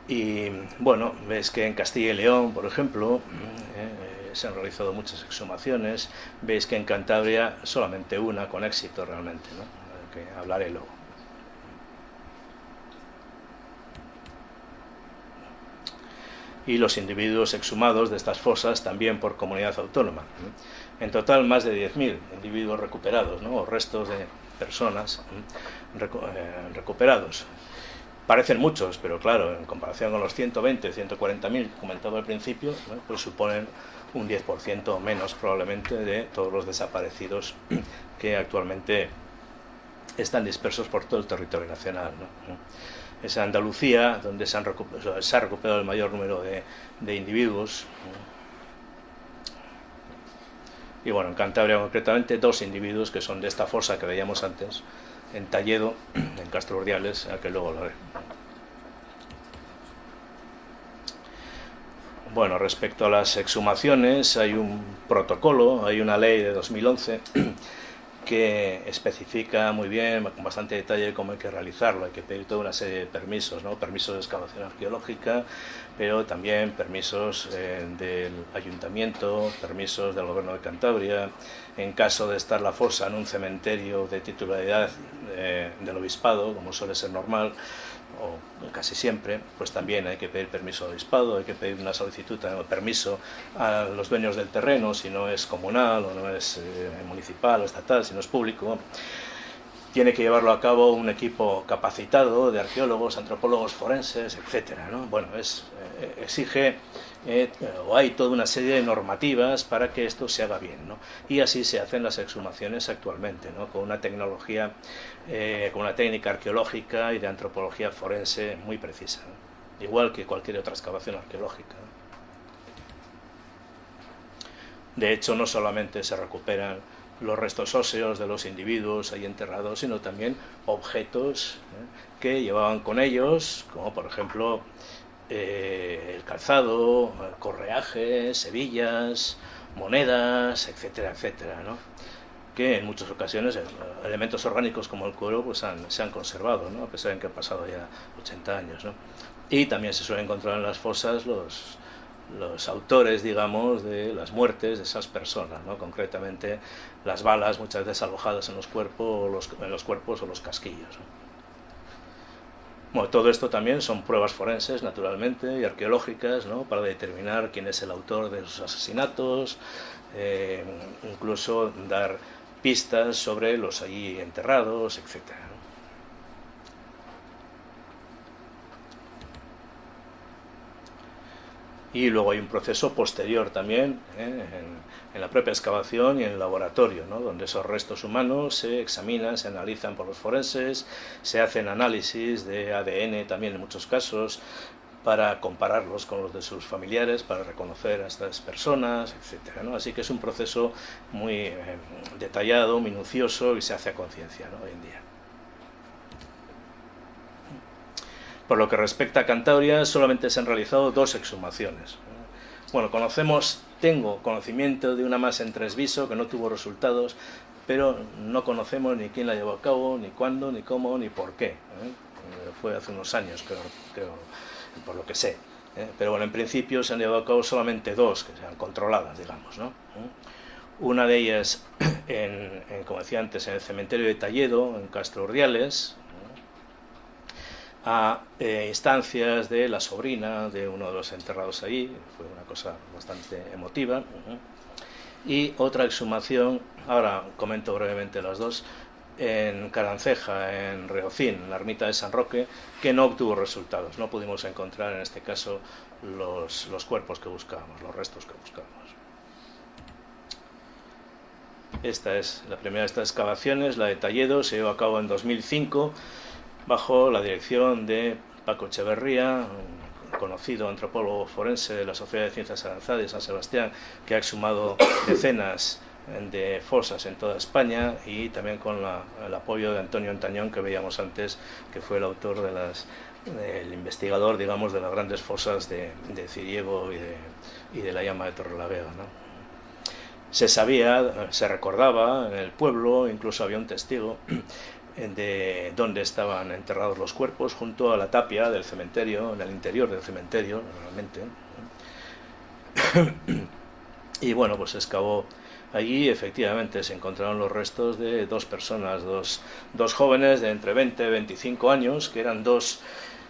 Y bueno, veis que en Castilla y León, por ejemplo, ¿eh? se han realizado muchas exhumaciones, veis que en Cantabria solamente una con éxito realmente, ¿no? que hablaré luego. Y los individuos exhumados de estas fosas también por comunidad autónoma. En total, más de 10.000 individuos recuperados, o restos de personas eh, recuperados. Parecen muchos, pero claro, en comparación con los 120, 140.000 comentado al principio, pues suponen un 10% menos probablemente de todos los desaparecidos que actualmente están dispersos por todo el territorio nacional es Andalucía, donde se, han se ha recuperado el mayor número de, individuos. Y bueno, en Cantabria concretamente dos individuos que son de esta fosa que veíamos antes, en Talledo, en Castro Urdiales, a que luego lo haré. Bueno, respecto a las exhumaciones, hay un protocolo, hay una ley de 2011 que especifica muy bien, con bastante detalle, cómo hay que realizarlo. Hay que pedir toda una serie de permisos, ¿no? permisos de excavación arqueológica, pero también permisos eh, del ayuntamiento, permisos del gobierno de Cantabria. En caso de estar la fosa en un cementerio de titularidad eh, del obispado, como suele ser normal, o casi siempre, pues también hay que pedir permiso al obispado, hay que pedir una solicitud de permiso a los dueños del terreno, si no es comunal o no es eh, municipal o estatal, si no es público. Tiene que llevarlo a cabo un equipo capacitado de arqueólogos, antropólogos forenses, etc. Bueno, es, eh, exige eh, o hay toda una serie de normativas para que esto se haga bien. ¿no? Y así se hacen las exhumaciones actualmente, ¿no? con una tecnología, eh, con una técnica arqueológica y de antropología forense muy precisa, igual que cualquier otra excavación arqueológica. De hecho, no solamente se recuperan los restos óseos de los individuos ahí enterrados, sino también objetos que llevaban con ellos, como por ejemplo eh, el calzado, correajes, hebillas, monedas, etcétera, etcétera, ¿no? Que en muchas ocasiones eh, elementos orgánicos como el cuero pues se han conservado, ¿no? a pesar de que han pasado ya 80 años. ¿no? Y también se suelen encontrar en las fosas los, los autores, digamos, de las muertes de esas personas, ¿no? concretamente las balas muchas veces alojadas en los cuerpos, los, en los cuerpos o los casquillos. Bueno, todo esto también son pruebas forenses, naturalmente, y arqueológicas, ¿no? para determinar quién es el autor de los asesinatos, eh, incluso dar pistas sobre los allí enterrados, etc. Y luego hay un proceso posterior también, ¿eh? en la propia excavación y en el laboratorio, ¿no? donde esos restos humanos se examinan, se analizan por los forenses, se hacen análisis de ADN también en muchos casos, para compararlos con los de sus familiares, para reconocer a estas personas, etc. Así que es un proceso muy eh, detallado, minucioso y se hace a conciencia hoy en día. Por lo que respecta a Cantabria, solamente se han realizado dos exhumaciones. Bueno, conocemos tengo conocimiento de una masa en Tresviso que no tuvo resultados, pero no conocemos ni quién la llevó a cabo, ni cuándo, ni cómo, ni por qué. ¿eh? Fue hace unos años, creo, por lo que sé. ¿eh? pero bueno, en principio se han llevado a cabo solamente dos, que sean controladas, digamos. ¿no? Una de ellas, <clears throat> en, como decía antes, en el cementerio de Talledo, en Castro Urdiales, a eh, instancias de la sobrina de uno de los enterrados ahí, fue una cosa bastante emotiva. Y otra exhumación, ahora comento brevemente las dos, en Caranceja, en Reocín, en la ermita de San Roque, que no obtuvo resultados. No pudimos encontrar en este caso los, los cuerpos que buscábamos, los restos que buscábamos. Esta es la primera de estas excavaciones, la de Talledo, se llevó a cabo en 2005 bajo la dirección de Paco Echeverría, un conocido antropólogo forense de la Sociedad de Ciencias Avanzadas de San Sebastián, que ha exhumado decenas de fosas en toda España y también con el apoyo de Antonio Antañón que veíamos antes, que fue el autor de las el investigador, digamos, de las grandes fosas de, de Ciriego y de, la llama de Torrelavega. ¿no? Se sabía, se recordaba en el pueblo, incluso había un testigo <clears throat> de dónde estaban enterrados los cuerpos, junto a la tapia del cementerio, en el interior del cementerio, normalmente. <clears throat> y bueno, pues se excavó Allí efectivamente se encontraron los restos de dos personas, dos, dos jóvenes de entre 20 y 25 años, que eran dos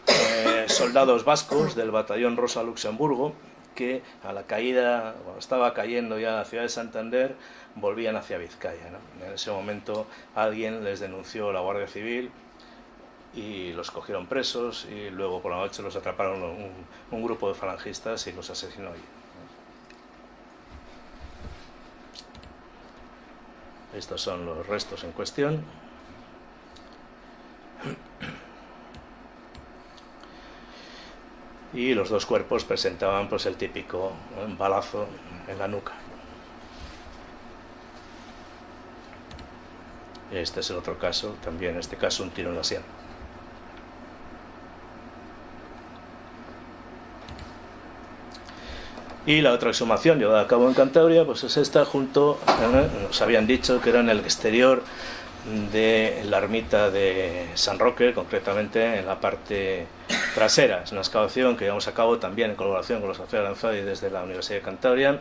eh, soldados vascos del batallón Rosa Luxemburgo, que a la caída, cuando estaba cayendo ya la ciudad de Santander, volvían hacia Vizcaya. En ese momento alguien les denunció la Guardia Civil y los cogieron presos y luego por la noche los atraparon un grupo de falangistas y los asesinó allí. Estos son los restos en cuestión. Y los dos cuerpos presentaban pues el típico balazo en la nuca. Este es el otro caso, también en este caso un tiro en la sien. Y la otra exhumación llevada a cabo en Cantabria, pues es esta junto, eh, nos habían dicho que era en el exterior de la ermita de San Roque, concretamente en la parte trasera. Es una excavación que llevamos a cabo también en colaboración con los sociedades y desde la Universidad de Cantabria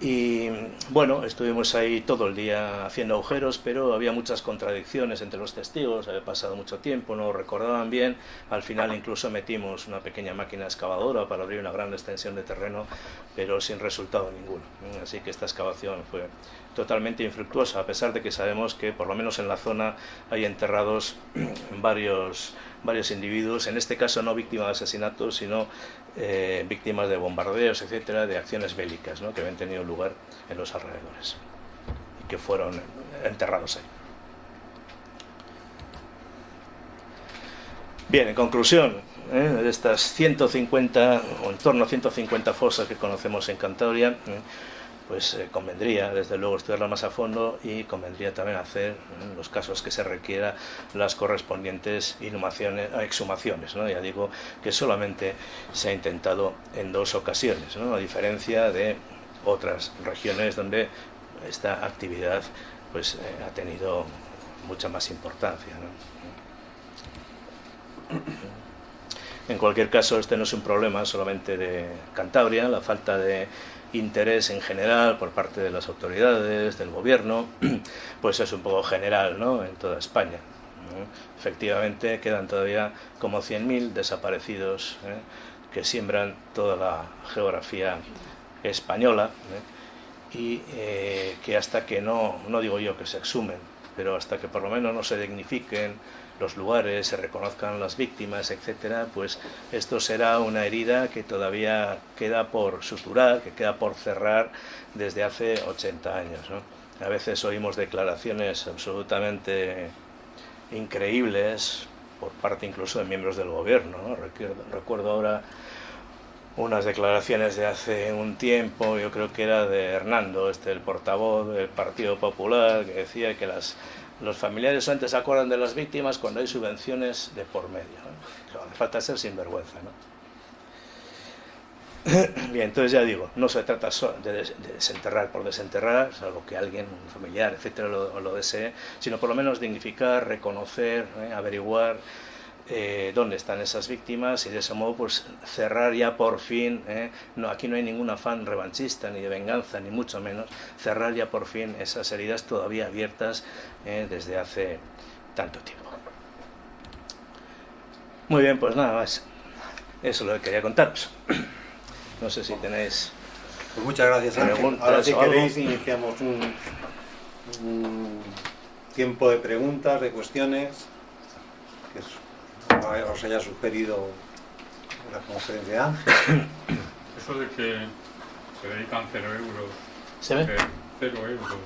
y bueno, estuvimos ahí todo el día haciendo agujeros, pero había muchas contradicciones entre los testigos, había pasado mucho tiempo, no recordaban bien. Al final incluso metimos una pequeña máquina excavadora para abrir una gran extensión de terreno, pero sin resultado ninguno. Así que esta excavación fue totalmente infructuosa, a pesar de que sabemos que por lo menos en la zona hay enterrados <clears throat> varios, varios individuos, en este caso no víctimas de asesinatos, sino eh, víctimas de bombardeos, etcétera, de acciones bélicas que habían tenido lugar en los alrededores y que fueron enterrados ahí. Bien, en conclusión, ¿eh? de estas 150 o en torno a 150 fosas que conocemos en Cantabria, ¿eh? Pues eh, convendría desde luego estudiarla más a fondo y convendría también hacer en los casos que se requiera las correspondientes inhumaciones, exhumaciones. ¿no? Ya digo que solamente se ha intentado en dos ocasiones, ¿no? a diferencia de otras regiones donde esta actividad pues, eh, ha tenido mucha más importancia. En cualquier caso, este no es un problema solamente de Cantabria, la falta de interés en general por parte de las autoridades, del gobierno, <clears throat> pues es un poco general ¿no? en toda España. Efectivamente quedan todavía como 100.000 desaparecidos ¿eh? que siembran toda la geografía española ¿eh? y eh, que hasta que no, no digo yo que se exhumen, pero hasta que por lo menos no se dignifiquen los lugares, se reconozcan las víctimas, etcétera, pues esto será una herida que todavía queda por suturar, que queda por cerrar desde hace 80 años. A veces oímos declaraciones absolutamente increíbles por parte incluso de miembros del gobierno. Recuerdo, recuerdo ahora unas declaraciones de hace un tiempo, yo creo que era de Hernando, este el portavoz del Partido Popular, que decía que las los familiares antes se acuerdan de las víctimas cuando hay subvenciones de por medio. ¿no? Falta ser sinvergüenza. ¿no? <coughs> Bien, entonces ya digo, no se trata de, desenterrar por desenterrar, salvo que alguien, un familiar, etcétera, lo, desee, sino por lo menos dignificar, reconocer, ¿eh? averiguar eh, dónde están esas víctimas y de ese modo pues cerrar ya por fin, ¿eh? no, aquí no hay ningún afán revanchista ni de venganza ni mucho menos, cerrar ya por fin esas heridas todavía abiertas ¿eh? desde hace tanto tiempo. Muy bien, pues nada más. Eso es lo que quería contaros. <clears throat> No sé si tenéis
pues muchas gracias, Ángel. Ahora si queréis iniciamos un, un, tiempo de preguntas, de cuestiones que os haya sugerido la conferencia de <coughs> Ángel.
Eso de que se dedican cero euros,
¿Se ve?
cero euros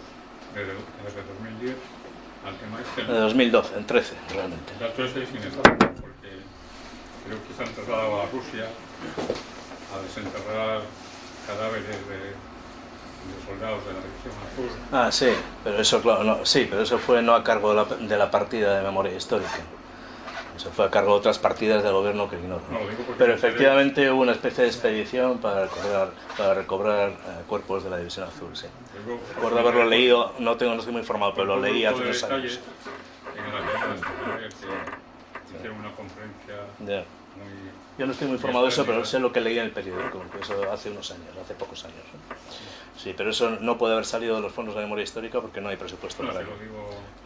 desde, desde 2010 al tema este.
De 2012, en 13, realmente.
Ya 13 sin estar, porque creo que se han trasladado a Rusia a desenterrar cadáveres de, de, soldados de la División Azul.
Ah, sí, pero eso, claro, no, sí, pero eso fue no a cargo de la, de la partida de memoria histórica. Eso fue a cargo de otras partidas del gobierno que ignoro.
No,
pero efectivamente hubo una especie de expedición para recobrar, para recobrar eh, cuerpos de la División Azul, sí. Recuerdo haberlo leído, no, tengo, no estoy muy informado, pero lo leí hace unos años.
En la guerra de que hicieron una conferencia
Yeah.
muy
Yo no estoy muy informado de eso, pero sé lo que leí en el periódico, eso hace unos años, hace pocos años. Sí, pero eso no puede haber salido de los fondos de memoria histórica porque no hay presupuesto
No,
para
se
ello.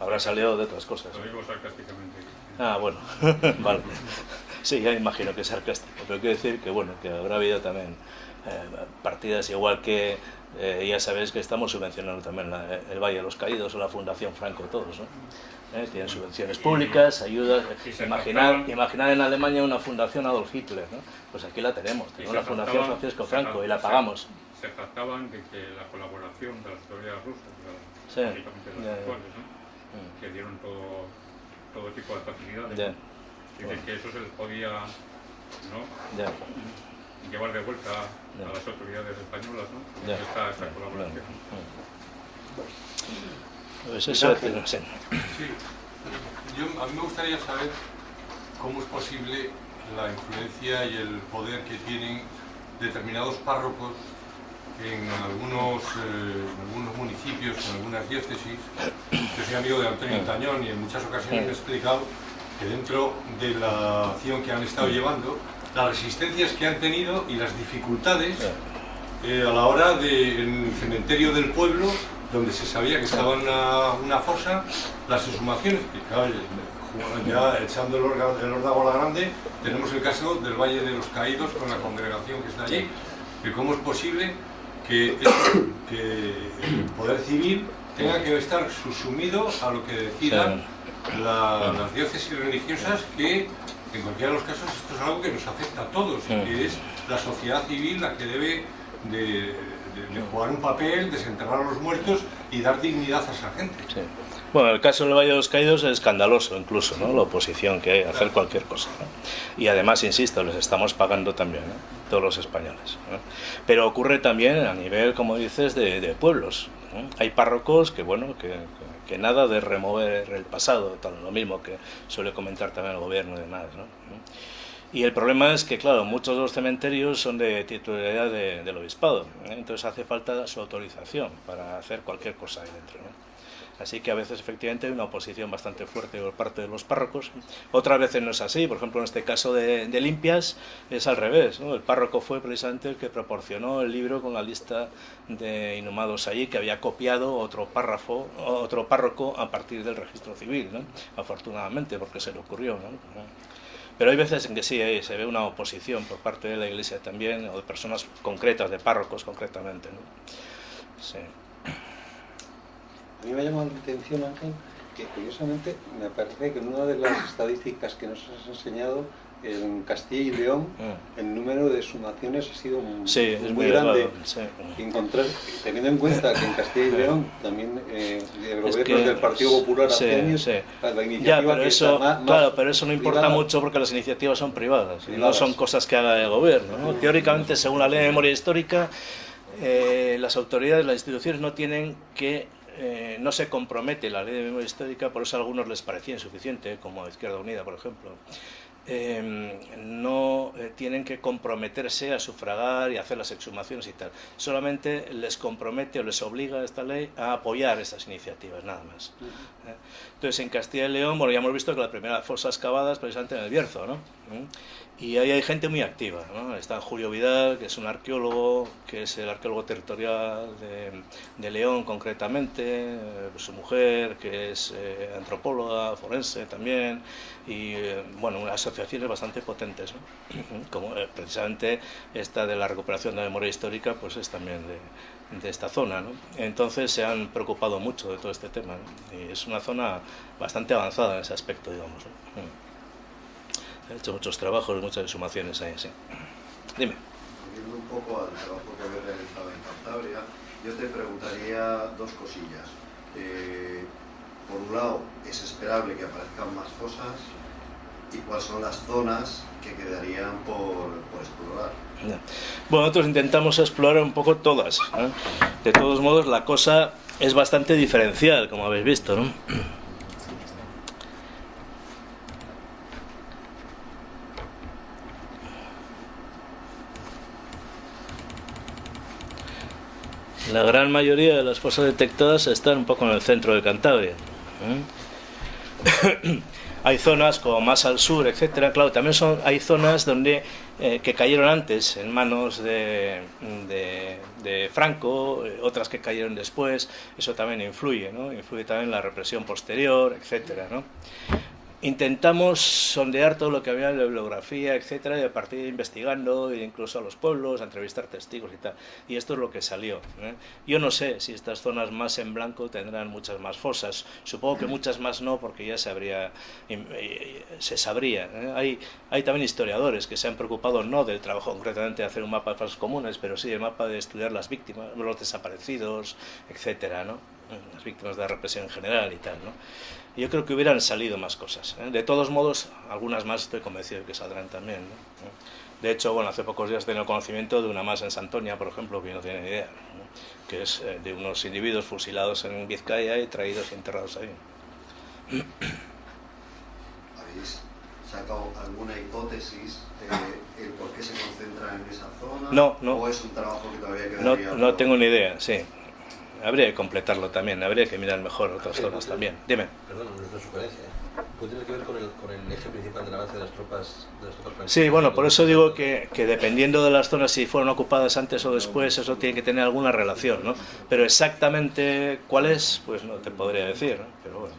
Habrá salido de otras cosas.
lo digo sarcásticamente.
Ah, bueno, <laughs> vale. Sí, ya imagino que es sarcástico, pero quiero decir que bueno, que habrá habido también eh, partidas igual que eh, ya sabéis que estamos subvencionando también la- el Valle de los Caídos o la Fundación Franco todos, ¿no? Eh, tienen subvenciones públicas, ayudas. Imaginar, en Alemania una fundación Adolf Hitler, ¿no? Pues aquí la tenemos, tenemos la Fundación Francisco Franco y la pagamos.
Se, se trataban de que la colaboración de las autoridades rusas.
Mm,
que dieron todo, todo tipo de facilidades,
Ya,
dice que eso se les podía llevar de vuelta a las autoridades españolas ¿no? esta, esta colaboración.
Pues eso. Sí,
yo, a mí me gustaría saber cómo es posible la influencia y el poder que tienen determinados párrocos en algunos, eh, en algunos municipios, en algunas diócesis. Yo soy amigo de Antonio Tañón y en muchas ocasiones me he explicado que dentro de la acción que han estado llevando, las resistencias que han tenido y las dificultades eh, a la hora de, en el cementerio del pueblo, donde se sabía que estaba una, una fosa, las exhumaciones, que claro, ya echando el, orga- el órdago a la grande, tenemos el caso del Valle de los Caídos con la congregación que está allí, que cómo es posible que <coughs> el poder civil tenga que estar susumido a lo que decidan la- las diócesis religiosas que en cualquiera de los casos esto es algo que nos afecta a todos y que es la sociedad civil la que debe de, de- de jugar un papel, desenterrar a los muertos y dar dignidad a esa gente.
Bueno, el caso del Valle de los Caídos es escandaloso incluso, ¿no? La oposición que hay hacer cualquier cosa. ¿no? Y además, insisto, les estamos pagando también, ¿no? Todos los españoles. ¿no? Pero ocurre también a nivel, como dices, de, de pueblos. Hay párrocos que, bueno, que, que nada de remover el pasado, tal, lo mismo que suele comentar también el gobierno y demás, ¿no? Y el problema es que, claro, muchos de los cementerios son de titularidad de- del obispado, ¿eh? entonces hace falta su autorización para hacer cualquier cosa ahí dentro. ¿no? Así que a veces efectivamente hay una oposición bastante fuerte por parte de los párrocos. Otras veces no es así. Por ejemplo, en este caso de, Limpias es al revés. ¿no? El párroco fue precisamente el que proporcionó el libro con la lista de inhumados allí, que había copiado otro párrafo, otro párroco a partir del registro civil, ¿no? afortunadamente, porque se le ocurrió. ¿no? Pero hay veces en que sí, eh, se ve una oposición por parte de la Iglesia también, o de personas concretas, de párrocos concretamente. ¿no? Sí.
A mí me ha llamado la atención, Ángel, que curiosamente me parece que en una de las estadísticas que nos has enseñado, en Castilla y León,
Mm.
el número de sumaciones ha sido muy,
Sí, es muy,
muy grande.
sí.
Encontrar, teniendo en cuenta que en Castilla y <laughs> León también eh, de
Es
gobiernos
que-
del Partido Popular
sí,
hace años, la
Ya,
iniciativa
pero
que
eso,
está más- más
claro, pero eso no importa
privada.
mucho porque las iniciativas son privadas y no
Privadas.
son cosas que haga el gobierno. ¿no? Teóricamente, según la ley de memoria histórica, eh, las autoridades, las instituciones no tienen que, eh, no se compromete la ley de memoria histórica, por eso a algunos les parecía insuficiente, como a Izquierda Unida, por ejemplo, eh, no eh, tienen que comprometerse a sufragar y hacer las exhumaciones y tal. Solamente les compromete o les obliga esta ley a apoyar estas iniciativas, nada más. ¿eh? Entonces, en Castilla y León, bueno, ya hemos visto que la primera fosa excavada es precisamente en el Bierzo, ¿no? Y ahí hay gente muy activa, ¿no? Está Julio Vidal, que es un arqueólogo, que es el arqueólogo territorial de, León concretamente, eh, su mujer, que es eh, antropóloga, forense también, y eh, bueno, asociaciones bastante potentes, ¿no? <clears throat> como precisamente esta de la recuperación de la memoria histórica, pues es también de, de esta zona, ¿no? Entonces se han preocupado mucho de todo este tema, y es una zona bastante avanzada en ese aspecto, digamos. He hecho muchos trabajos, muchas sumaciones ahí, sí. Dime.
Volviendo un poco al trabajo que habéis realizado en Cantabria, yo te preguntaría dos cosillas. Eh, por un lado, ¿es esperable que aparezcan más fosas? ¿Y cuáles son las zonas que quedarían por, explorar?
Bueno, nosotros intentamos explorar un poco todas. ¿eh? De todos modos, la cosa es bastante diferencial, como habéis visto, ¿no? La gran mayoría de las fosas detectadas están un poco en el centro de Cantabria. ¿eh? <coughs> hay zonas como más al sur, etcétera. Claro, también son, hay zonas donde eh, que cayeron antes en manos de, Franco, eh, otras que cayeron después. Eso también influye, ¿no? Influye también la represión posterior, etcétera, ¿no? Intentamos sondear todo lo que había en la bibliografía, etcétera, y a partir de investigando, e incluso a los pueblos, a entrevistar testigos y tal. Y esto es lo que salió. ¿eh? Yo no sé si estas zonas más en blanco tendrán muchas más fosas. Supongo que muchas más no, porque ya se habría, se sabría. ¿eh? Hay, hay también historiadores que se han preocupado no del trabajo concretamente de hacer un mapa de fosas comunes, pero sí el mapa de estudiar las víctimas, los desaparecidos, etcétera, ¿no? las víctimas de la represión en general y tal, ¿no? Yo creo que hubieran salido más cosas. ¿eh? De todos modos, algunas más estoy convencido de que saldrán también. De hecho, bueno, hace pocos días tengo conocimiento de una más en Santonia, por ejemplo, que no tiene ni idea, que es eh, de unos individuos fusilados en Vizcaya y traídos y enterrados ahí.
¿Habéis sacado alguna hipótesis de el por qué se concentra en esa zona?
No, no.
¿O es un trabajo que todavía
quedaría? No, no tengo ni idea, sí habría que completarlo también, habría que mirar mejor otras zonas también. Dime.
Perdón, no es una sugerencia. ¿eh? ¿Puede tener que ver con el, con el, eje principal del avance de las tropas? De las tropas
sí, bueno, por eso digo que, que, dependiendo de las zonas, si fueron ocupadas antes o después, eso tiene que tener alguna relación, ¿no? Pero exactamente cuál es, pues no te podría decir, ¿no? Pero bueno.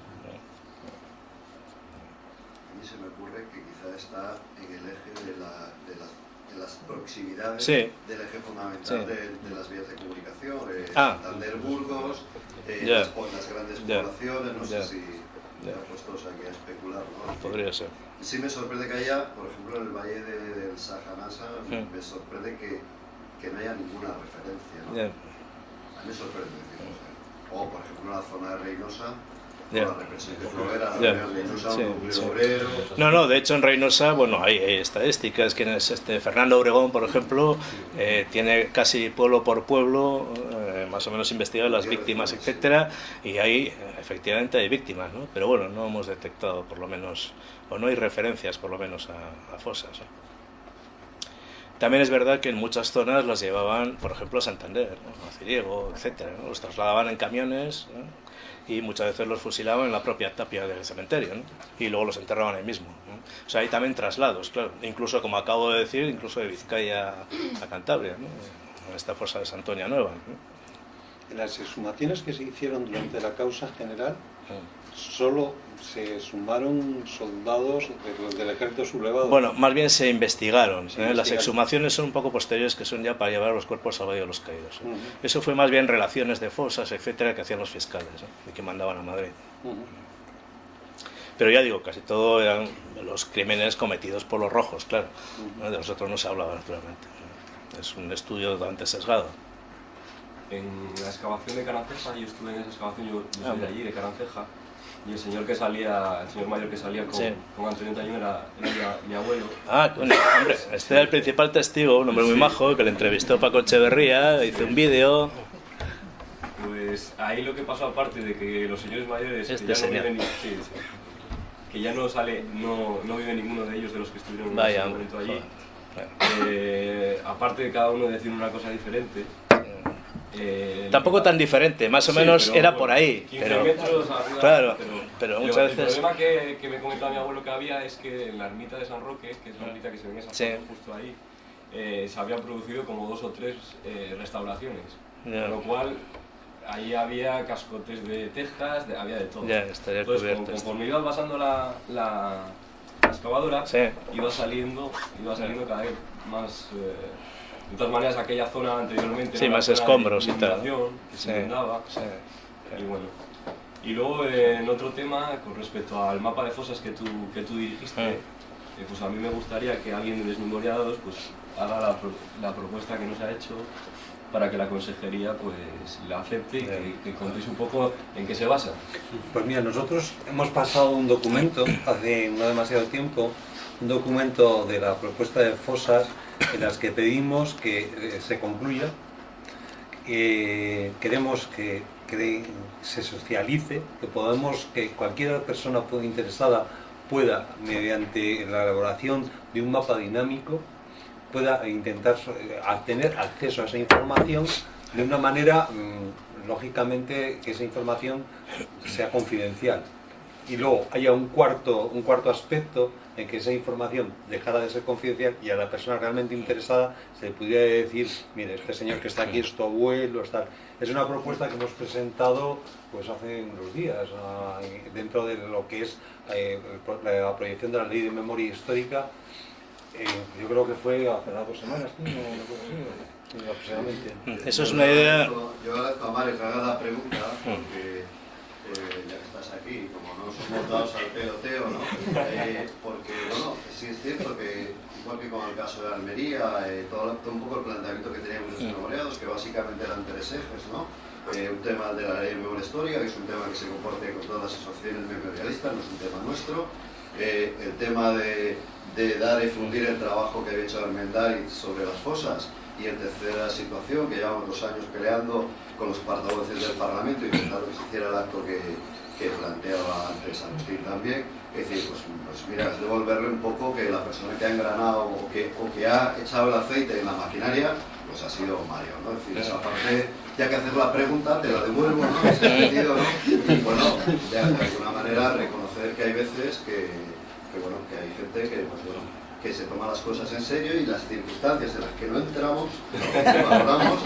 A mí se me ocurre que quizá está en el eje de, la, de, las, de las, proximidades
sí.
del eje fundamental de, de las vías de comunicación. Eh,
ah.
Santander, Burgos, eh, yeah. las, las, grandes yeah. poblaciones, no yeah. sé si yeah. puestos aquí a especular. ¿no?
Podría ser.
Sí me sorprende que haya, por ejemplo, en el valle de, del Sajanasa, mm. me sorprende que, que, no haya ninguna referencia. ¿no? A mí me sorprende, decimos. ¿eh? O, por ejemplo, la zona de Reynosa,
no, no, de hecho en Reynosa, bueno, hay, estadísticas, que es este Fernando Obregón, por ejemplo, eh, tiene casi pueblo por pueblo, eh, más o menos investigado las víctimas, etcétera, y ahí efectivamente hay víctimas, ¿no? Pero bueno, no hemos detectado por lo menos, o no hay referencias por lo menos a, a fosas. ¿no? También es verdad que en muchas zonas las llevaban, por ejemplo, a Santander, ¿no? a Ciriego, ¿no? los trasladaban en camiones, ¿no? y muchas veces los fusilaban en la propia tapia del cementerio ¿no? y luego los enterraban ahí mismo. O sea, hay también traslados, claro, incluso como acabo de decir, incluso de Vizcaya a Cantabria, ¿no? en esta fosa de Santoña Nueva.
las exhumaciones que se hicieron durante la causa general, solo se sumaron soldados del ejército sublevado.
Bueno, más bien se investigaron. Se ¿eh? Las exhumaciones son un poco posteriores, que son ya para llevar los cuerpos al Valle de los Caídos. ¿eh? Uh -huh. Eso fue más bien relaciones de fosas, etcétera, que hacían los fiscales ¿eh? y que mandaban a Madrid. Uh -huh. Pero ya digo, casi todo eran los crímenes cometidos por los rojos, claro. Uh -huh. De los otros no se hablaba, naturalmente. Es un estudio totalmente sesgado.
En la excavación de Caranceja, yo estuve en esa excavación, yo, yo soy de allí, de Caranceja, y el señor que salía, el señor mayor que salía con, sí. con Antonio Tañón era, era mi, mi, abuelo.
Ah, bueno, hombre, este era el principal testigo, un hombre muy sí. majo, que le entrevistó Paco Echeverría, hizo un vídeo.
Pues ahí lo que pasó, aparte de que los señores mayores...
Este
que ya
señor.
no viven, sí, que ya no sale, no, no vive ninguno de ellos de los que estuvieron en ese momento allí. Eh, aparte de cada uno decir una cosa diferente. Eh,
Tampoco tan diferente, más o
Sí,
menos
pero,
era
bueno,
por ahí.
15
Pero,
metros arriba,
claro,
pero,
pero muchas
El
veces...
problema que, que me comentaba mi abuelo que había es que en la ermita de San Roque, que es la ermita que se ve en esa
Sí.
justo ahí, eh, se habían producido como dos o tres eh, restauraciones.
Ya.
Con lo cual, ahí había cascotes de tejas, de- había de todo.
Estaría
Entonces,
cubierto
con- conforme ibas pasando la, la, la excavadora,
Sí.
iba saliendo, iba saliendo cada vez más... eh, de todas maneras, aquella zona anteriormente
Sí,
era
más escombros y tal.
que se inundaba.
sí.
Y bueno. Y luego eh, en otro tema, con respecto al mapa de fosas que tú, que tú dirigiste,
Ah.
eh, pues a mí me gustaría que alguien de Desmemoriados pues, haga la, pro- la propuesta que nos ha hecho para que la consejería pues la acepte y que, que contéis un poco en qué se basa.
Pues mira, nosotros hemos pasado un documento hace no demasiado tiempo, un documento de la propuesta de fosas en las que pedimos que eh, se concluya. Eh, queremos que, que se socialice, que podamos, que cualquier persona interesada pueda, mediante la elaboración de un mapa dinámico, pueda intentar eh, tener acceso a esa información de una manera, mm, lógicamente, que esa información sea confidencial. Y luego haya un cuarto, un cuarto aspecto en que esa información dejara de ser confidencial y a la persona realmente interesada se le pudiera decir, mire, este señor que está aquí es tu abuelo, es tal". Es una propuesta que hemos presentado pues hace unos días, ah, dentro de lo que es eh, la proyección de la ley de memoria histórica yo creo que fue hace dos semanas, ¿no? Aproximadamente.
Eso es una idea...
Yo agradezco a haga la pregunta, porque eh, ya que estás aquí, como no somos dados al peloteo, ¿no? Eh, porque, bueno, sí es cierto que, igual que con el caso de Almería, eh, todo, todo un poco el planteamiento que teníamos los memoriados, que básicamente eran tres ejes, ¿no? Eh, un tema de la ley de memoria histórica, que es un tema que se comporte con todas las asociaciones memorialistas, no es un tema nuestro. Eh, el tema de, de dar y fundir el trabajo que había hecho Armendariz sobre las fosas. Y en tercera situación, que llevamos dos años peleando con los portavoces del Parlamento, intentando que se hiciera el acto que, que planteaba antes Agustín también. Es decir, pues, pues mira, es devolverle un poco que la persona que ha engranado o que, o que ha echado el aceite en la maquinaria, pues ha sido Mario, ¿no? Es decir, esa parte, ya que haces la pregunta, te la devuelvo, ¿no? En ese sentido, ¿no? Y bueno, de alguna manera reconocer que hay veces que, que, hay gente que, pues, bueno, que se toma las cosas en serio y las circunstancias en las que no entramos, que valoramos,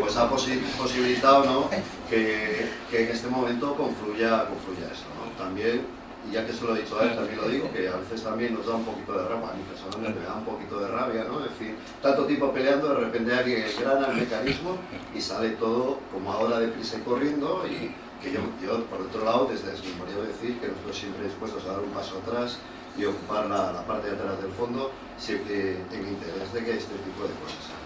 pues ha posi- posibilitado ¿no? que, que en este momento confluya, confluya eso. ¿no? También, y ya que se lo he dicho a él, también lo digo, que a veces también nos da un poquito de rabia, a mí personalmente me da un poquito de rabia, ¿no? Es decir, tanto tiempo peleando, de repente alguien engrana el mecanismo y sale todo como ahora deprisa y corriendo y que yo, yo por otro lado, desde Desmemoria voy decir que nosotros siempre dispuestos a dar un paso atrás y ocupar la, la parte de atrás del fondo, siempre en interés de que este tipo de cosas.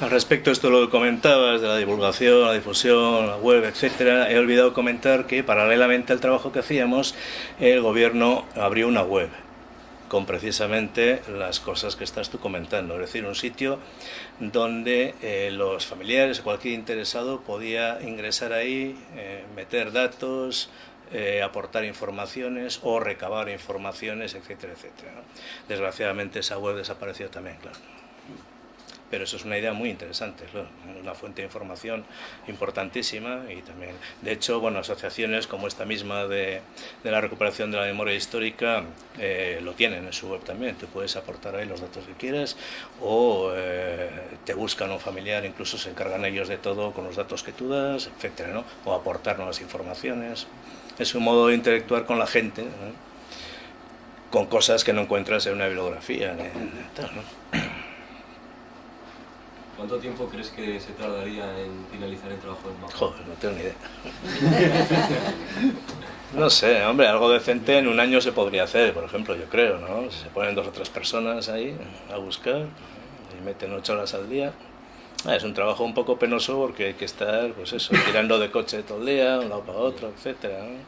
Al respecto, esto lo comentabas de la divulgación, la difusión, la web, etcétera. He olvidado comentar que paralelamente al trabajo que hacíamos, el gobierno abrió una web con precisamente las cosas que estás tú comentando, es decir, un sitio donde eh, los familiares cualquier interesado podía ingresar ahí, eh, meter datos, eh, aportar informaciones o recabar informaciones, etcétera, etcétera. Desgraciadamente esa web desapareció también, claro. Pero eso es una idea muy interesante, una fuente de información importantísima y también, de hecho, bueno, asociaciones como esta misma de, de la recuperación de la memoria histórica eh, lo tienen en su web también. Tú puedes aportar ahí los datos que quieras o eh, te buscan un familiar, incluso se encargan ellos de todo con los datos que tú das, etcétera, ¿no? O aportar nuevas informaciones. Es un modo de interactuar con la gente. ¿no? con cosas que no encuentras en una bibliografía. ¿no?
¿Cuánto tiempo crees que se tardaría en finalizar el trabajo del mapa?
Joder, no tengo ni idea. No sé, hombre, algo decente en un año se podría hacer, por ejemplo, yo creo, ¿no? Se ponen dos o tres personas ahí a buscar y meten ocho horas al día. Ah, es un trabajo un poco penoso porque hay que estar, pues eso, tirando de coche todo el día, un lado para otro, etcétera. ¿no?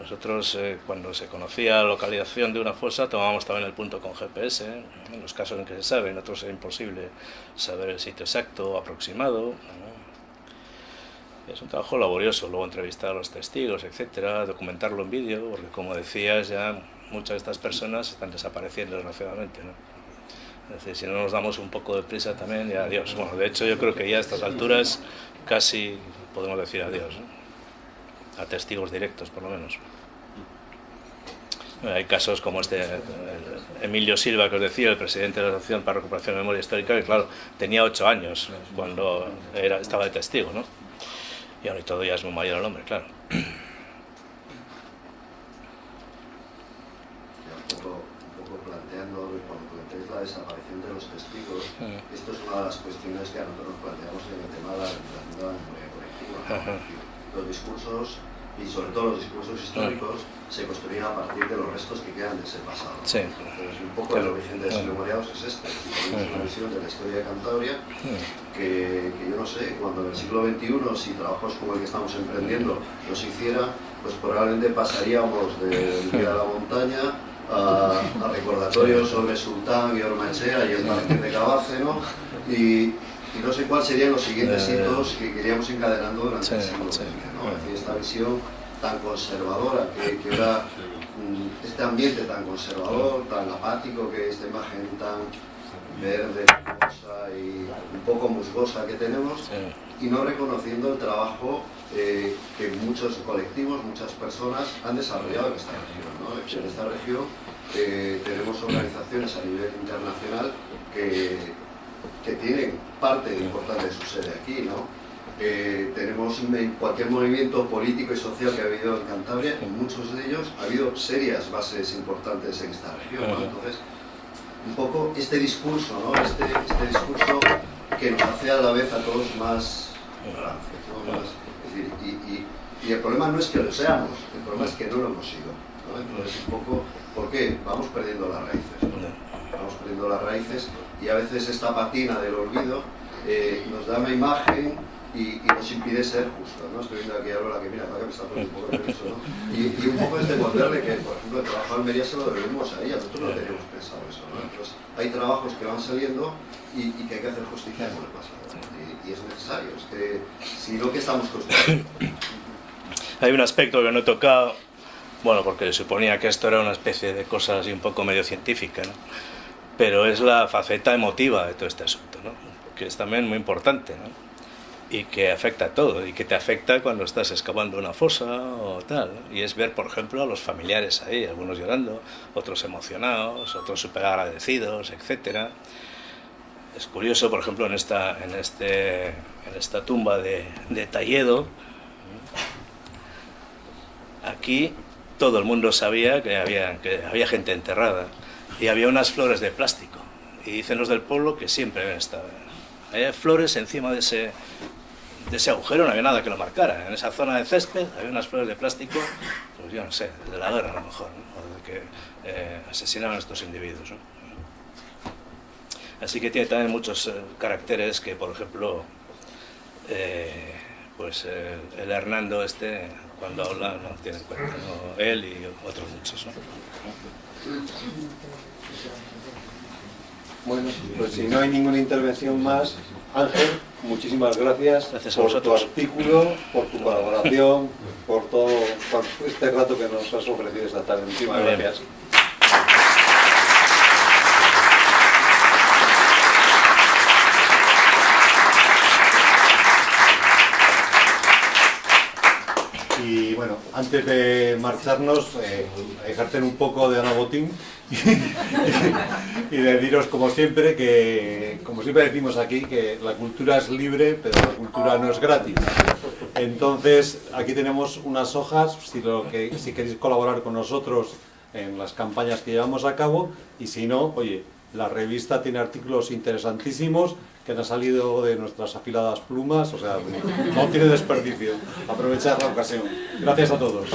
Nosotros, eh, cuando se conocía la localización de una fosa, tomábamos también el punto con GPS, ¿eh? en los casos en que se sabe, en otros es imposible saber el sitio exacto o aproximado. ¿no? Es un trabajo laborioso, luego entrevistar a los testigos, etcétera, documentarlo en vídeo, porque como decías, ya muchas de estas personas están desapareciendo desgraciadamente, ¿no? Si no nos damos un poco de prisa también, ya adiós. Bueno, de hecho yo creo que ya a estas alturas casi podemos decir adiós. A testigos directos, por lo menos. Hay casos como este, Emilio Silva, que os decía, el presidente de la Asociación para Recuperación de Memoria Histórica, que claro, tenía ocho años cuando estaba de testigo, ¿no? Y ahora y todo ya es muy mayor el hombre, claro.
desaparición de los testigos, esto es una de las cuestiones que a nosotros nos planteamos en el tema de la, de la memoria colectiva. Los discursos, y sobre todo los discursos históricos, se construyen a partir de los restos que quedan de ese pasado.
Sí.
Entonces, un poco el origen de Desmemoriados es este. Tenemos una visión de la historia de Cantabria que, que, yo no sé, cuando en el siglo XXI, si trabajos como el que estamos emprendiendo nos hiciera, pues probablemente pasaríamos del Día de la Montaña a, a recordatorios sobre Sultán y Ormachea y el Marqués de Cabáceno y, y, no sé cuáles serían los siguientes eh, hitos que queríamos encadenando durante el siglo XX. ¿no? Es decir, esta visión tan conservadora que, que era este ambiente tan conservador, tan apático, que esta imagen tan verde, hermosa y un poco musgosa que tenemos y no reconociendo el trabajo eh, que muchos colectivos, muchas personas han desarrollado en esta región. ¿no? En esta región eh, tenemos organizaciones a nivel internacional que, que tienen parte importante de su sede aquí. ¿no? Eh, tenemos cualquier movimiento político y social que ha habido en Cantabria, en muchos de ellos ha habido serias bases importantes en esta región. ¿no? Entonces, un poco este discurso, ¿no? este, este discurso que nos hace a la vez a todos más rancios, ¿no? más, decir, y, y, y, el problema no es que lo seamos, el problema es que no lo hemos sido. Entonces, un poco, ¿por qué? Vamos perdiendo las raíces. Vamos perdiendo las raíces y a veces esta patina del olvido eh, nos da una imagen y, y, nos impide ser justos. ¿no? Estoy viendo aquí a que mira, para que me está poniendo un poco nervioso. ¿no? Y, y, un poco es devolverle que, por ejemplo, el trabajo de Almería se lo debemos a ella, nosotros no tenemos pensado eso. ¿no? Entonces, hay trabajos que van saliendo y, y que hay que hacer justicia con el pasado. Y, y, es necesario, es que si no, ¿qué estamos construyendo? <coughs>
Hay un aspecto que no he tocado, bueno, porque suponía que esto era una especie de cosa así un poco medio científica, ¿no? pero es la faceta emotiva de todo este asunto, ¿no? que es también muy importante. ¿no? Y que afecta a todo, y que te afecta cuando estás excavando una fosa o tal. Y es ver, por ejemplo, a los familiares ahí, algunos llorando, otros emocionados, otros súper agradecidos, etc. Es curioso, por ejemplo, en esta, en este, en esta tumba de, de Talledo, aquí todo el mundo sabía que había, que había gente enterrada y había unas flores de plástico. Y dicen los del pueblo que siempre habían estado. Había flores encima de ese, de ese agujero no había nada que lo marcara. En esa zona de césped había unas flores de plástico, pues yo no sé, de la guerra a lo mejor, ¿no? o de que eh, asesinaban a estos individuos. Así que tiene también muchos eh, caracteres que, por ejemplo, eh, pues el Hernando este, cuando habla, no tiene en cuenta, él y otros muchos. ¿no?
Bueno, pues si no hay ninguna intervención más, Ángel, muchísimas gracias,
gracias
por tu artículo, por tu colaboración, por todo por este rato que nos has ofrecido esta tarde. Muchísimas gracias. Y bueno, antes de marcharnos, eh, ejercer un poco de Ana Botín y deciros como siempre que, como siempre decimos aquí, que la cultura es libre, pero la cultura no es gratis. Entonces, aquí tenemos unas hojas, si, lo que, si queréis colaborar con nosotros en las campañas que llevamos a cabo, y si no, oye, la revista tiene artículos interesantísimos que han salido de nuestras afiladas plumas, o sea, no tiene desperdicio. Aprovechar la ocasión. Gracias a todos.